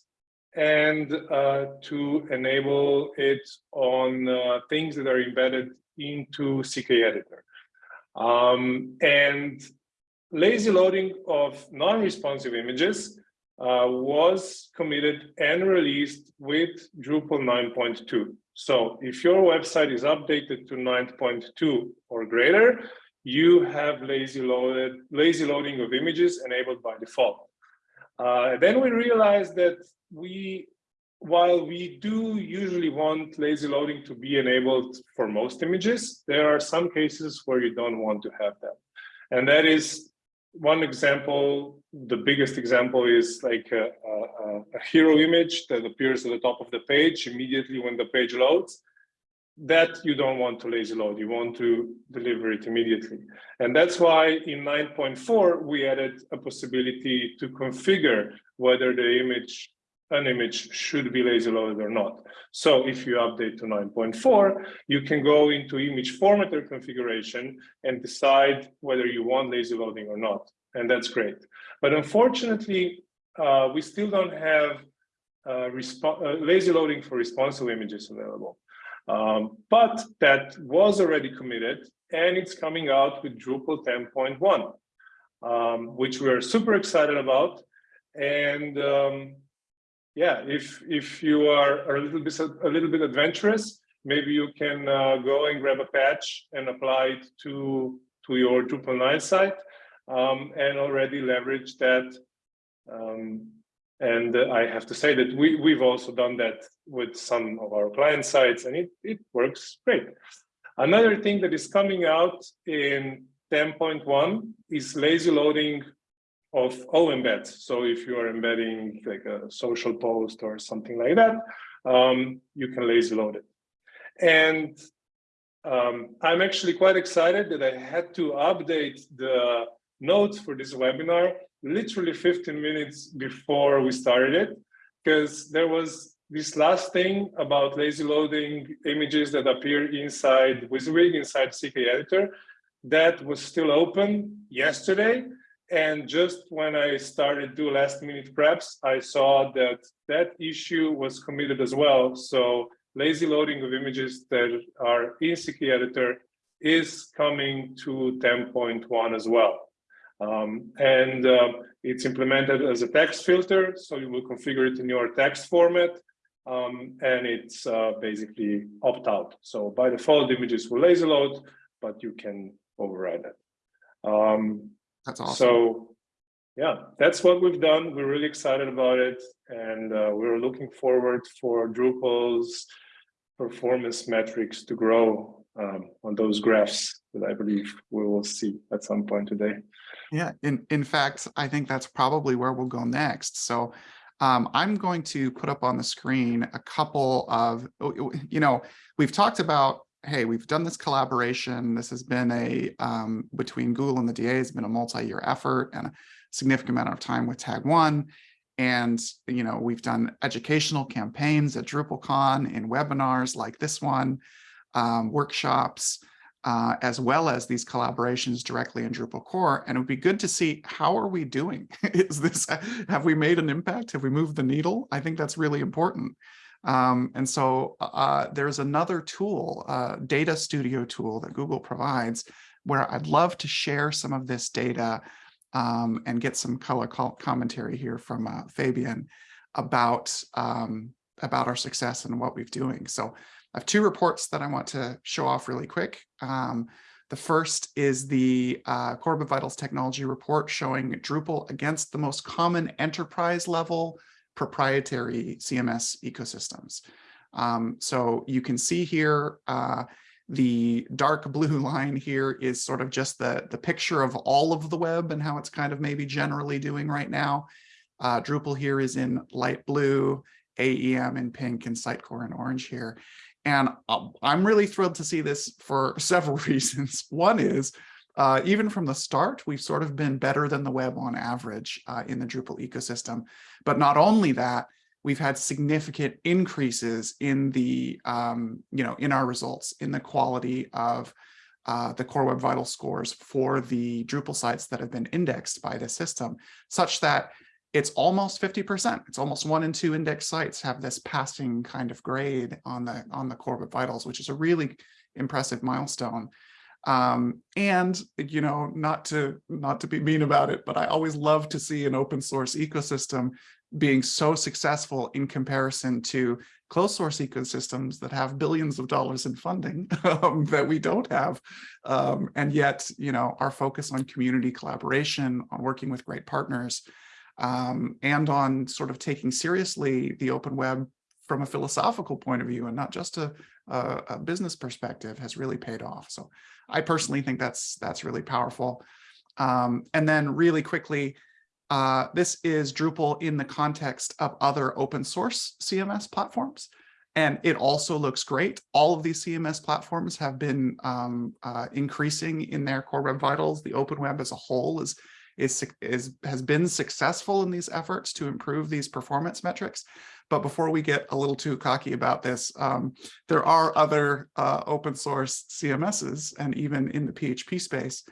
and uh, to enable it on uh, things that are embedded into CKEditor. Um, and lazy loading of non-responsive images uh, was committed and released with Drupal 9.2. So if your website is updated to 9.2 or greater, you have lazy loaded lazy loading of images enabled by default. Uh, then we realized that we, while we do usually want lazy loading to be enabled for most images, there are some cases where you don't want to have that. And that is one example, the biggest example is like a, a, a hero image that appears at the top of the page immediately when the page loads that you don't want to lazy load, you want to deliver it immediately. And that's why in 9.4, we added a possibility to configure whether the image, an image should be lazy loaded or not. So if you update to 9.4, you can go into image formatter configuration and decide whether you want lazy loading or not. And that's great. But unfortunately, uh, we still don't have uh, uh, lazy loading for responsive images available. Um, but that was already committed and it's coming out with Drupal 10.1, um, which we're super excited about. And um, yeah, if if you are a little bit a little bit adventurous, maybe you can uh, go and grab a patch and apply it to to your Drupal 9 site um, and already leverage that um, And I have to say that we, we've also done that with some of our client sites and it, it works great. Another thing that is coming out in 10.1 is lazy loading of all embeds. So if you are embedding like a social post or something like that, um, you can lazy load it. And um, I'm actually quite excited that I had to update the notes for this webinar literally 15 minutes before we started it, because there was this last thing about lazy loading images that appear inside WYSIWYG, inside CKEditor, that was still open yesterday. And just when I started do last minute preps, I saw that that issue was committed as well. So lazy loading of images that are in CKEditor is coming to 10.1 as well. Um, and uh, it's implemented as a text filter, so you will configure it in your text format, um, and it's uh, basically opt-out. So by default, images will lazy load, but you can override it. Um, That's awesome. so yeah, that's what we've done. We're really excited about it, and uh, we're looking forward for Drupal's performance metrics to grow um, on those graphs that I believe we will see at some point today. Yeah, in, in fact, I think that's probably where we'll go next. So um, I'm going to put up on the screen a couple of, you know, we've talked about, hey, we've done this collaboration. This has been a, um, between Google and the DA, has been a multi-year effort and a significant amount of time with Tag1. And, you know, we've done educational campaigns at DrupalCon in webinars like this one, um, workshops, uh, as well as these collaborations directly in Drupal core. And it would be good to see how are we doing? *laughs* Is this, have we made an impact? Have we moved the needle? I think that's really important. Um, and so uh, there's another tool, uh, data studio tool that Google provides where I'd love to share some of this data um, and get some color commentary here from uh, Fabian about, um, about our success and what we've doing. So I have two reports that I want to show off really quick. Um, the first is the uh, Web Vitals technology report showing Drupal against the most common enterprise level proprietary CMS ecosystems. Um, so you can see here, uh, the dark *laughs* blue line here is sort of just the, the picture of all of the web and how it's kind of maybe generally doing right now. Uh, Drupal here is in light blue, AEM in pink, and Sitecore in orange here. And um, I'm really thrilled to see this for *laughs* several reasons. One is, uh, even from the start, we've sort of been better than the web on average uh, in the Drupal ecosystem. But not only that, we've had significant increases in the, um, you know, in our results, in the quality of uh, the Core Web Vital scores for the Drupal sites that have been indexed by the system, such that it's almost 50%. It's almost one in two index sites have this passing kind of grade on the on the Web Vitals, which is a really impressive milestone. Um, and you know, not to not to be mean about it, but I always love to see an open source ecosystem being so successful in comparison to closed source ecosystems that have billions of dollars in funding *laughs* um, that we don't have. Um, and yet, you know, our focus on community collaboration, on working with great partners, um, and on sort of taking seriously the open web from a philosophical point of view and not just a, a, a, business perspective has really paid off. So I personally think that's that's really powerful. Um, and then really quickly, uh, this is Drupal in the context of other open source CMS platforms. And it also looks great. All of these CMS platforms have been um, uh, increasing in their core web vitals. The open web as a whole is is, is has been successful in these efforts to improve these performance metrics. But before we get a little too cocky about this, um, there are other uh, open source CMSs and even in the PHP space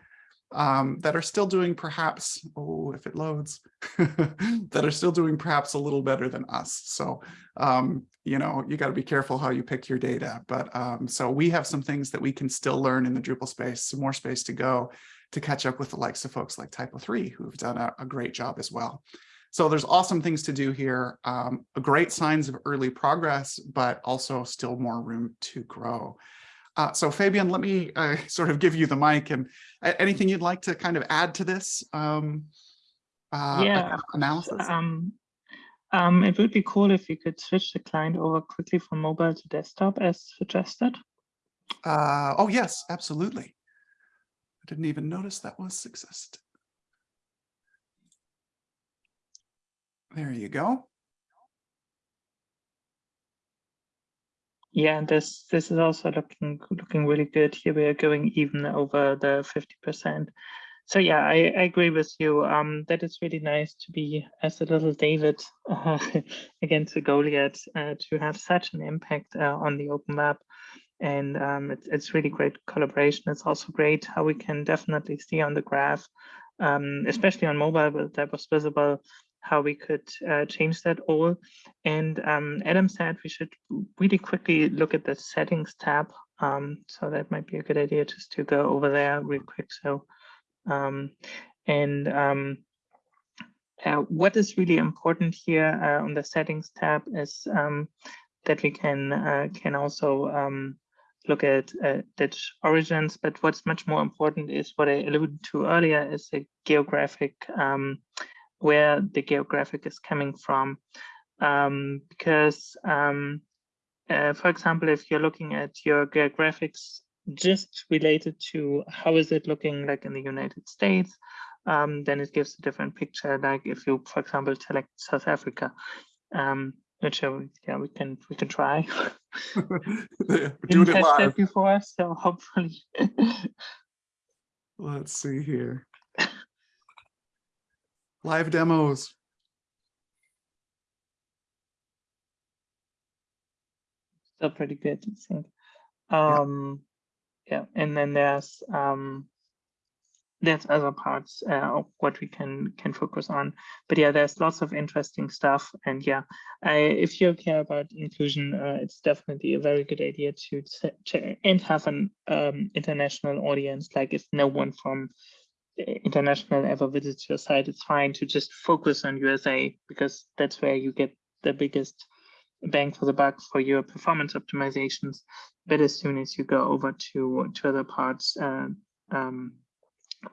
um, that are still doing perhaps, oh, if it loads, *laughs* that are still doing perhaps a little better than us. So, um, you know, you got to be careful how you pick your data. But um, so we have some things that we can still learn in the Drupal space, some more space to go to catch up with the likes of folks like Typo3 who have done a, a great job as well. So there's awesome things to do here, um, great signs of early progress, but also still more room to grow. Uh, so Fabian, let me uh, *laughs* sort of give you the mic and anything you'd like to kind of add to this um, uh, yeah, analysis? Um, Um, it would be cool if you could switch the client over quickly from mobile to desktop as suggested. Uh, oh, yes, absolutely. I didn't even notice that was success. There you go. Yeah, this this is also looking looking really good. Here we are going even over the 50%. So yeah, I, I agree with you. Um, that it's really nice to be as a little David *laughs* uh, against a Goliath uh, to have such an impact uh, on the open web. And um, it's, it's really great collaboration. It's also great how we can definitely see on the graph, um, especially on mobile, that was visible how we could uh, change that all. And um, Adam said we should really quickly look at the settings tab. Um, so that might be a good idea just to go over there real quick. So, um, and um, uh, what is really important here uh, on the settings tab is that we can uh, can also look at uh, origins, but what's much more important is what I alluded to earlier is the geographic um, where the geographic is coming from. Um, because, um, uh, for example, if you're looking at your geographics just related to how is it looking like in the United States, um, then it gives a different picture. Like if you, for example, select South Africa, um, which yeah, we can we can try. *laughs* *laughs* Doing it live. before, so hopefully. *laughs* Let's see here. Live demos. still pretty good, I think. Um, yeah, and then there's um, there's other parts uh, of what we can can focus on. But yeah, there's lots of interesting stuff. And yeah, I, if you care about inclusion, uh, it's definitely a very good idea to, to and have an um, international audience. Like if no one from uh, international ever visits your site, it's fine to just focus on USA because that's where you get the biggest bang for the buck for your performance optimizations. But as soon as you go over to to other parts, uh, um,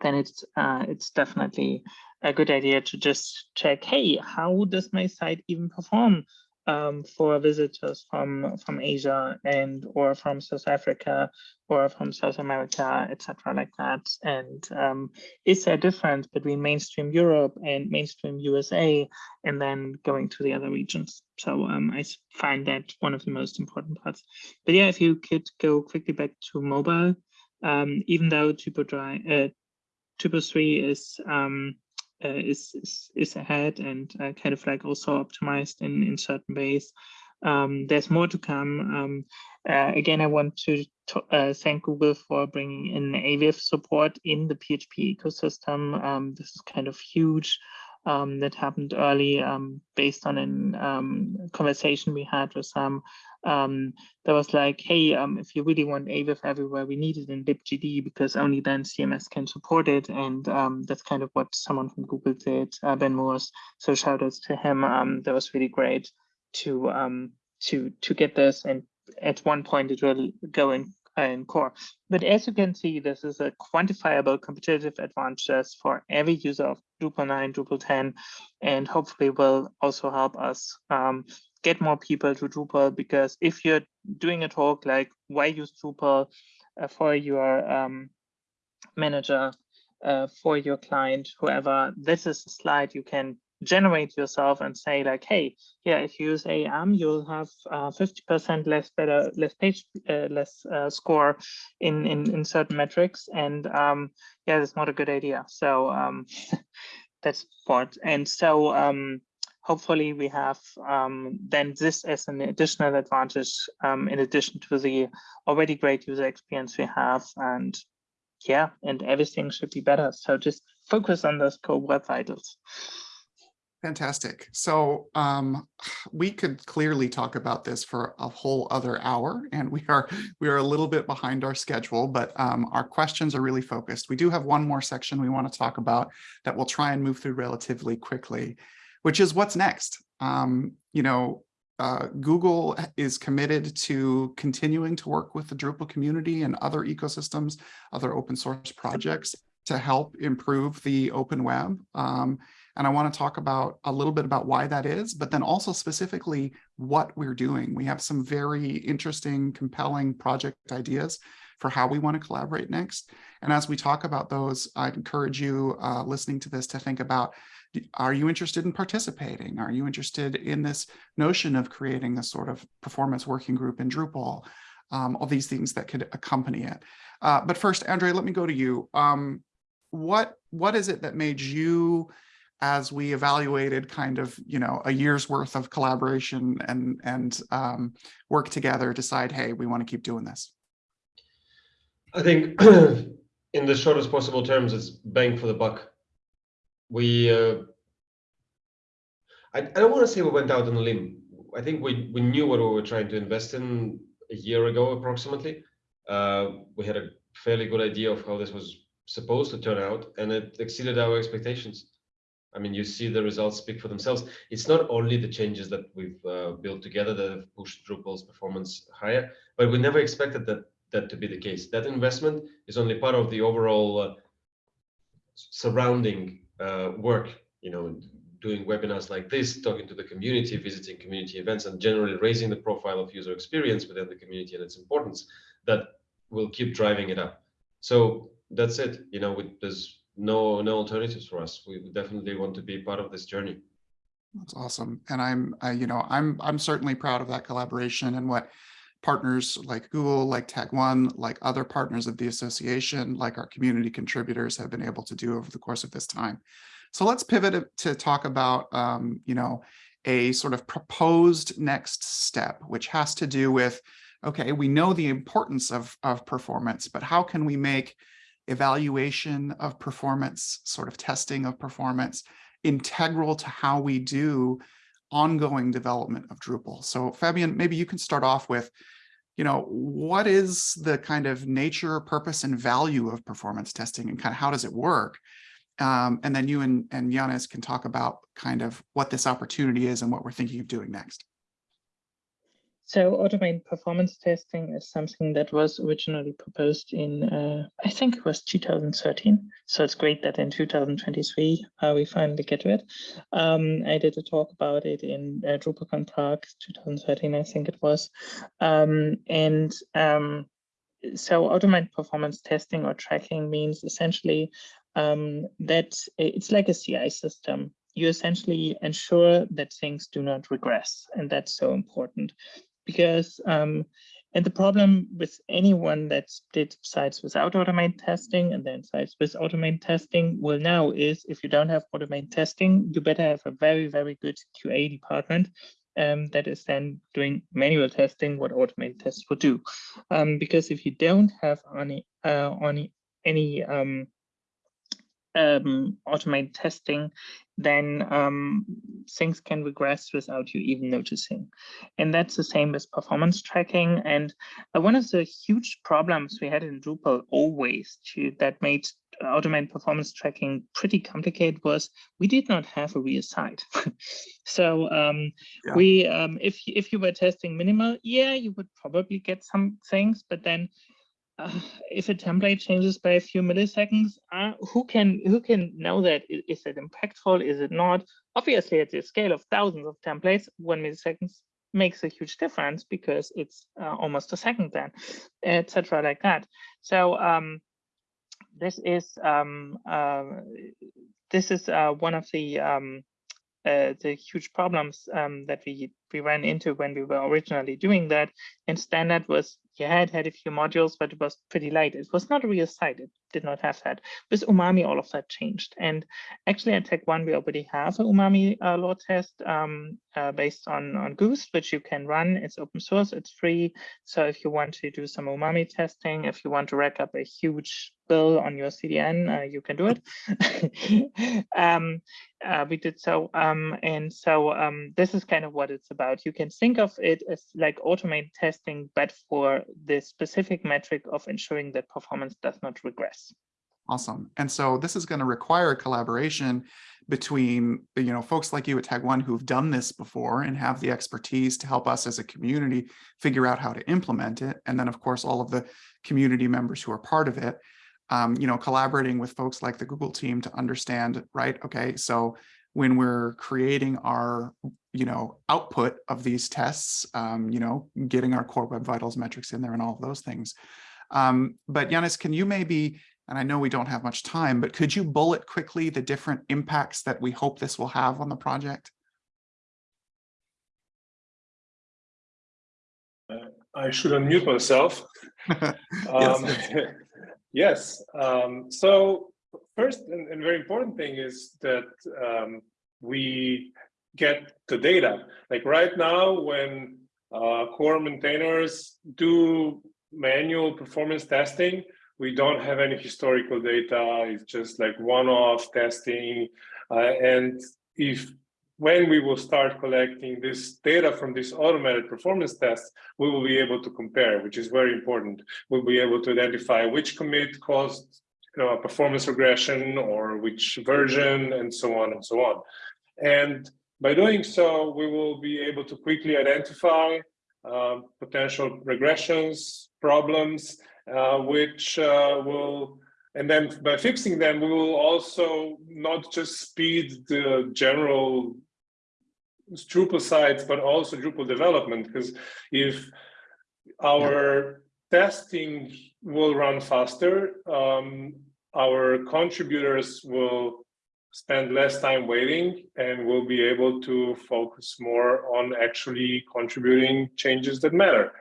then it's uh, it's definitely a good idea to just check, hey, how does my site even perform um, for visitors from from Asia and or from South Africa or from South America, etc., like that? And um, is there a difference between mainstream Europe and mainstream USA, and then going to the other regions? So um, I find that one of the most important parts. But yeah, if you could go quickly back to mobile, um, even though Dry, uh, Typo 3 is um, uh, is, is is ahead and uh, kind of like also optimized in in certain ways. Um, there's more to come. Um, uh, again, I want to, to uh, thank Google for bringing in AVIF support in the PHP ecosystem. Um, this is kind of huge. Um, that happened early um, based on a um, conversation we had with some um, that was like, hey, um, if you really want AVIF everywhere, we need it in libgd because only then CMS can support it. And um, that's kind of what someone from Google did, uh, Ben Morss. So shout outs to him. That was really great to to to get this. And at one point it will go in in core. But as you can see, this is a quantifiable competitive advantage for every user of Drupal 9, Drupal 10, and hopefully will also help us um, get more people to Drupal because if you're doing a talk like why use Drupal uh, for your um, manager, uh, for your client, whoever, this is a slide you can generate yourself and say like, hey, yeah, if you use AM, you'll have 50% uh, less better, less page, uh, less uh, score in, in, in certain metrics. And um, yeah, that's not a good idea. So um, *laughs* that's part. And so um, hopefully we have um, then this as an additional advantage um, in addition to the already great user experience we have. And yeah, and everything should be better. So just focus on those core web vitals. Fantastic. So um, *sighs* we could clearly talk about this for a whole other hour, and we are we are a little bit behind our schedule, but um, our questions are really focused. We do have one more section we want to talk about that we'll try and move through relatively quickly, which is what's next. Um, you know, uh, Google is committed to continuing to work with the Drupal community and other ecosystems, other open source projects to help improve the open web. Um, And I want to talk about a little bit about why that is, but then also specifically what we're doing. We have some very interesting, compelling project ideas for how we want to collaborate next. And as we talk about those, I'd encourage you uh, listening to this to think about, are you interested in participating? Are you interested in this notion of creating a sort of performance working group in Drupal? Um, all these things that could accompany it. Uh, but first, Andre, let me go to you. Um, what what is it that made you as we evaluated kind of you know a year's worth of collaboration and and um, work together decide hey we want to keep doing this. I think *clears throat* in the shortest possible terms it's bang for the buck. We uh, I, I don't want to say we went out on a limb. I think we we knew what we were trying to invest in a year ago approximately. Uh, we had a fairly good idea of how this was supposed to turn out and it exceeded our expectations I mean, you see the results speak for themselves. It's not only the changes that we've uh, built together that have pushed Drupal's performance higher, but we never expected that that to be the case. That investment is only part of the overall uh, surrounding uh, work. You know, doing webinars like this, talking to the community, visiting community events, and generally raising the profile of user experience within the community and its importance. That will keep driving it up. So that's it. You know, with, there's no no alternatives for us. We definitely want to be part of this journey. That's awesome, and I'm uh, you know I'm I'm certainly proud of that collaboration and what partners like Google, like Tag1, like other partners of the association, like our community contributors have been able to do over the course of this time. So let's pivot to talk about um, you know a sort of proposed next step, which has to do with okay, we know the importance of of performance, but how can we make evaluation of performance, sort of testing of performance, integral to how we do ongoing development of Drupal. So Fabian, maybe you can start off with, you know, what is the kind of nature, purpose, and value of performance testing and kind of how does it work? Um, and then you and, and Janez can talk about kind of what this opportunity is and what we're thinking of doing next. So automated performance testing is something that was originally proposed in, uh, I think it was 2013. So it's great that in 2023 uh, we finally get to it. Um, I did a talk about it in uh, DrupalCon Prague 2013, I think it was. Um, and um, so automated performance testing or tracking means essentially um, that it's like a CI system you essentially ensure that things do not regress and that's so important because um, and the problem with anyone that did sites without automated testing and then sites with automated testing will now is if you don't have automated testing, you better have a very, very good QA department um, that is then doing manual testing, what automated tests would do. Um, because if you don't have any, uh, any, any um, um, automated testing, then um, things can regress without you even noticing. And that's the same with performance tracking. And uh, one of the huge problems we had in Drupal always to, that made automated performance tracking pretty complicated was we did not have a real site. *laughs* so um, yeah. we, um, if, if you were testing minimal, yeah, you would probably get some things, but then *sighs* if a template changes by a few milliseconds, uh, who can who can know that? Is, is it impactful? Is it not? Obviously, at the scale of thousands of templates, one milliseconds makes a huge difference because it's uh, almost a second then, etc. like that. So um, this is um, uh, this is uh, one of the um, uh, the huge problems um, that we we ran into when we were originally doing that. And standard was yeah, it had a few modules, but it was pretty light. It was not a real. It did not have that. With Umami, all of that changed. And actually at Tag1, we already have a Umami uh, load test um, uh, based on, on Goose, which you can run. It's open source, it's free. So if you want to do some Umami testing, if you want to rack up a huge bill on your CDN, uh, you can do it. *laughs* um, uh, we did so. Um, and so um, this is kind of what it's about. You can think of it as like automated testing, but for the specific metric of ensuring that performance does not regress. Awesome. And so this is going to require collaboration between, you know, folks like you at Tag1 who've done this before and have the expertise to help us as a community figure out how to implement it. And then, of course, all of the community members who are part of it, um, you know, collaborating with folks like the Google team to understand, right, okay, so when we're creating our, you know, output of these tests, um, you know, getting our core web vitals metrics in there and all of those things. Um, but Janez, can you maybe, and I know we don't have much time, but could you bullet quickly the different impacts that we hope this will have on the project? I should unmute myself. *laughs* Um, *laughs* yes. Um, so first and, and, very important thing is that um, we get the data. Like right now, when uh, core maintainers do manual performance testing, we don't have any historical data. It's just like one-off testing. Uh, and if when we will start collecting this data from this automated performance tests, we will be able to compare, which is very important. We'll be able to identify which commit caused you know, a performance regression or which version and so on and so on. And by doing so, we will be able to quickly identify potential regressions, problems, uh, which uh, will and then by fixing them, we will also not just speed the general Drupal sites, but also Drupal development. Because if our yeah. testing will run faster, um, our contributors will spend less time waiting and we'll be able to focus more on actually contributing changes that matter.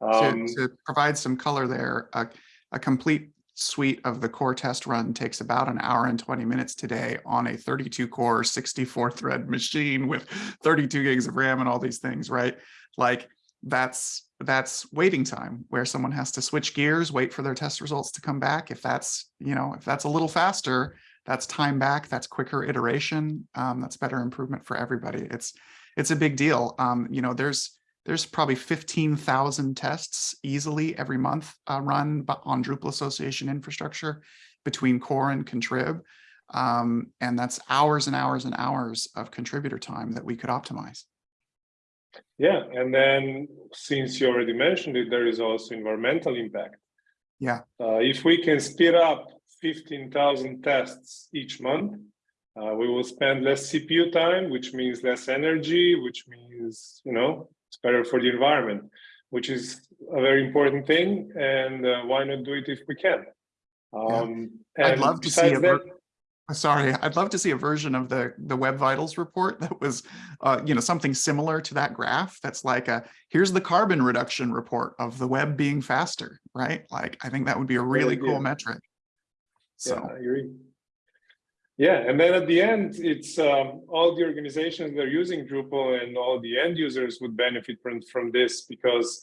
Um, to, to, provide some color there, a, a complete suite of the core test run takes about an hour and 20 minutes today on a 32 core 64 thread machine with 32 gigs of ram and all these things right like that's that's waiting time where someone has to switch gears wait for their test results to come back if that's you know if that's a little faster that's time back that's quicker iteration um, that's better improvement for everybody it's it's a big deal um, you know there's there's probably 15,000 tests easily every month uh, run on Drupal Association infrastructure between core and contrib. Um, and that's hours and hours and hours of contributor time that we could optimize. Yeah, and then since you already mentioned it, there is also environmental impact. Yeah. Uh, if we can speed up 15,000 tests each month, uh, we will spend less CPU time, which means less energy, which means, you know, it's better for the environment, which is a very important thing. And uh, why not do it if we can? Um, yeah. I'd love to see a that, sorry, I'd love to see a version of the the Web Vitals report that was, uh, you know, something similar to that graph. That's like a here's the carbon reduction report of the web being faster, right? Like I think that would be a really cool metric. So yeah, I agree. Yeah, and then at the end, it's um, all the organizations that are using Drupal and all the end users would benefit from, from this because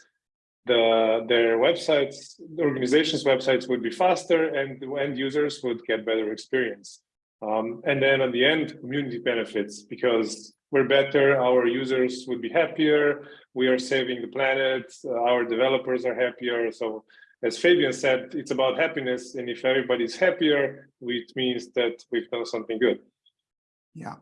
the their websites, the organization's websites would be faster and the end users would get better experience. Um, and then at the end, community benefits because we're better, our users would be happier, we are saving the planet, our developers are happier. So as Fabian said, it's about happiness. And if everybody's happier, it means that we've done something good. Yeah.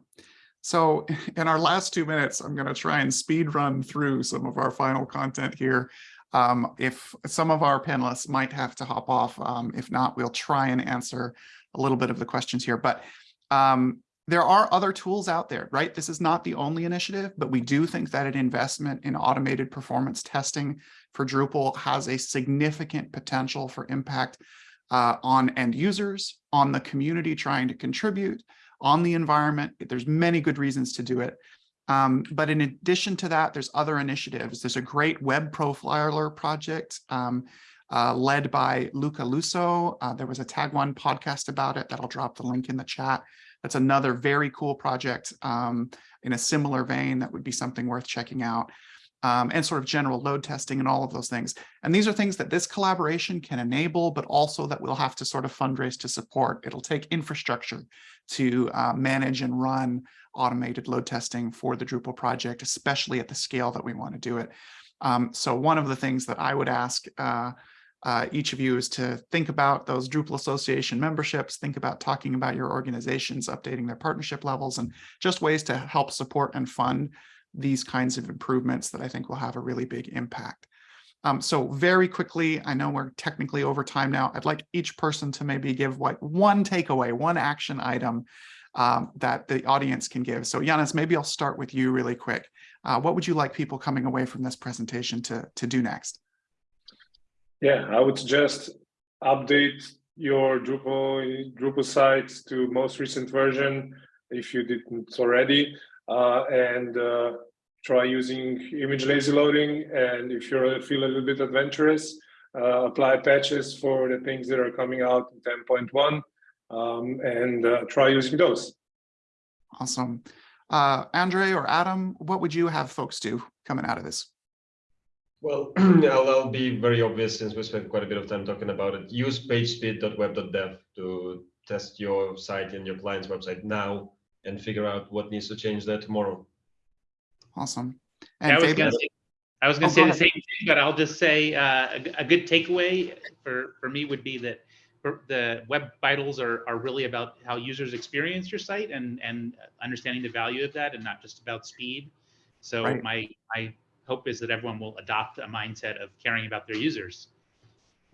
So in our last two minutes, I'm going to try and speed run through some of our final content here. Um, if some of our panelists might have to hop off, um, if not, we'll try and answer a little bit of the questions here. But um, there are other tools out there, right? This is not the only initiative, but we do think that an investment in automated performance testing for Drupal has a significant potential for impact uh, on end users, on the community trying to contribute, on the environment. There's many good reasons to do it. Um, but in addition to that, there's other initiatives. There's a great web profiler project um, uh, led by Luca Lusso. Uh, there was a Tag1 podcast about it that I'll drop the link in the chat. That's another very cool project um, in a similar vein that would be something worth checking out. Um, and sort of general load testing and all of those things. And these are things that this collaboration can enable, but also that we'll have to sort of fundraise to support. It'll take infrastructure to uh, manage and run automated load testing for the Drupal project, especially at the scale that we want to do it. Um, so one of the things that I would ask uh, uh, each of you is to think about those Drupal Association memberships, think about talking about your organizations, updating their partnership levels, and just ways to help support and fund these kinds of improvements that I think will have a really big impact. Um, so very quickly, I know we're technically over time now. I'd like each person to maybe give like one takeaway, one action item um, that the audience can give. So Janez, maybe I'll start with you really quick. Uh, what would you like people coming away from this presentation to, to do next? Yeah, I would suggest update your Drupal Drupal sites to most recent version if you didn't already, uh, and uh, try using image lazy loading. And if you feel a little bit adventurous, uh, apply patches for the things that are coming out in 10.1 um, and uh, try using those. Awesome. Uh, Andre or Adam, what would you have folks do coming out of this? Well, *clears throat* I'll, I'll be very obvious since we spent quite a bit of time talking about it. Use pagespeed.web.dev to test your site and your client's website now and figure out what needs to change there tomorrow. Awesome. Yeah, I was I was Oh, say the same thing, but I'll just say, uh, a, a good takeaway for, for me would be that the web vitals are, are really about how users experience your site and, and understanding the value of that and not just about speed. So Right. my, my hope is that everyone will adopt a mindset of caring about their users.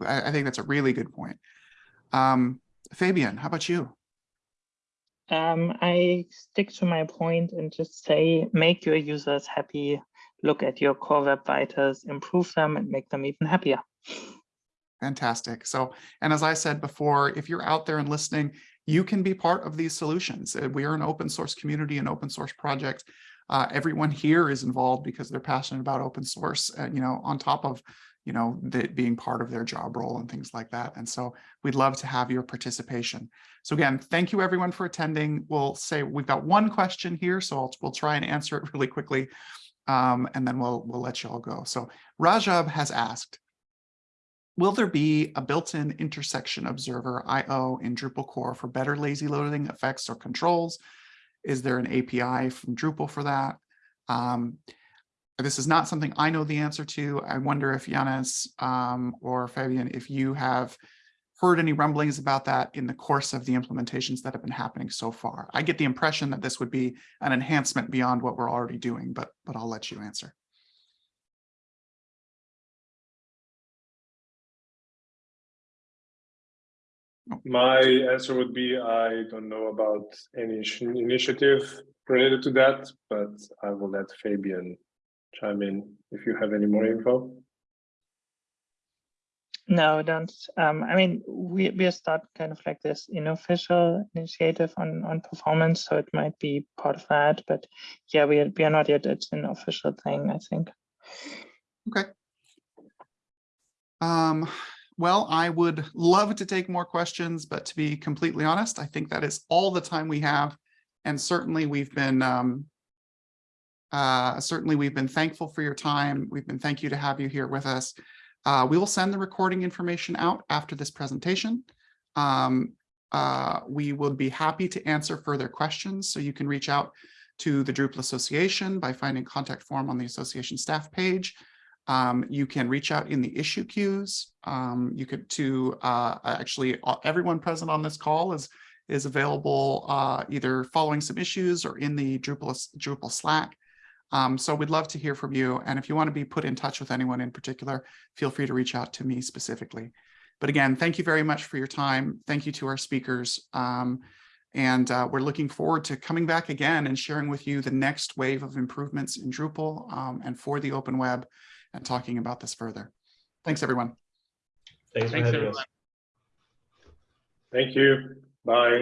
I, I think that's a really good point. Um, Fabian, how about you? Um, I stick to my point and just say, make your users happy, look at your core web vitals, improve them and make them even happier. Fantastic. So, and as I said before, if you're out there and listening, you can be part of these solutions. Uh, We are an open source community, an open source project. Uh, everyone here is involved because they're passionate about open source, uh, you know, on top of, you know, that being part of their job role and things like that. And so we'd love to have your participation. So again, thank you everyone for attending. We'll say we've got one question here, so I'll, we'll try and answer it *laughs* really quickly. Um, and then we'll, we'll let you all go. So Rajab has asked, Will there be a built-in intersection observer IO in Drupal core for better lazy loading effects or controls? Is there an API from Drupal for that? Um, this is not something I know the answer to. I wonder if Janez um, or Fabian, if you have heard any rumblings about that in the course of the implementations that have been happening so far. I get the impression that this would be an enhancement beyond what we're already doing, but but I'll let you answer. My answer would be I don't know about any initiative related to that, but I will let Fabian chime in if you have any more info. No, don't. Um, I mean, we we start kind of like this unofficial initiative on on performance, so it might be part of that. But yeah, we are, we are not yet. It's an official thing, I think. Okay. Um, well, I would love to take more questions, but to be completely honest, I think that is all the time we have. And certainly we've been um, uh, certainly we've been thankful for your time. We've been thank you to have you here with us. Uh, we will send the recording information out after this presentation. Um, uh, we would be happy to answer further questions, so you can reach out to the Drupal Association by finding contact form on the association staff page. Um, you can reach out in the issue queues. Um, you could to uh, actually everyone present on this call is is available uh, either following some issues or in the Drupal Drupal Slack. Um, so we'd love to hear from you. And if you want to be put in touch with anyone in particular, feel free to reach out to me specifically. But again, thank you very much for your time. Thank you to our speakers. Um, and uh, we're looking forward to coming back again and sharing with you the next wave of improvements in Drupal um, and for the open web and talking about this further. Thanks, everyone. Thanks, Thanks, having us. everyone. Thank you. Bye.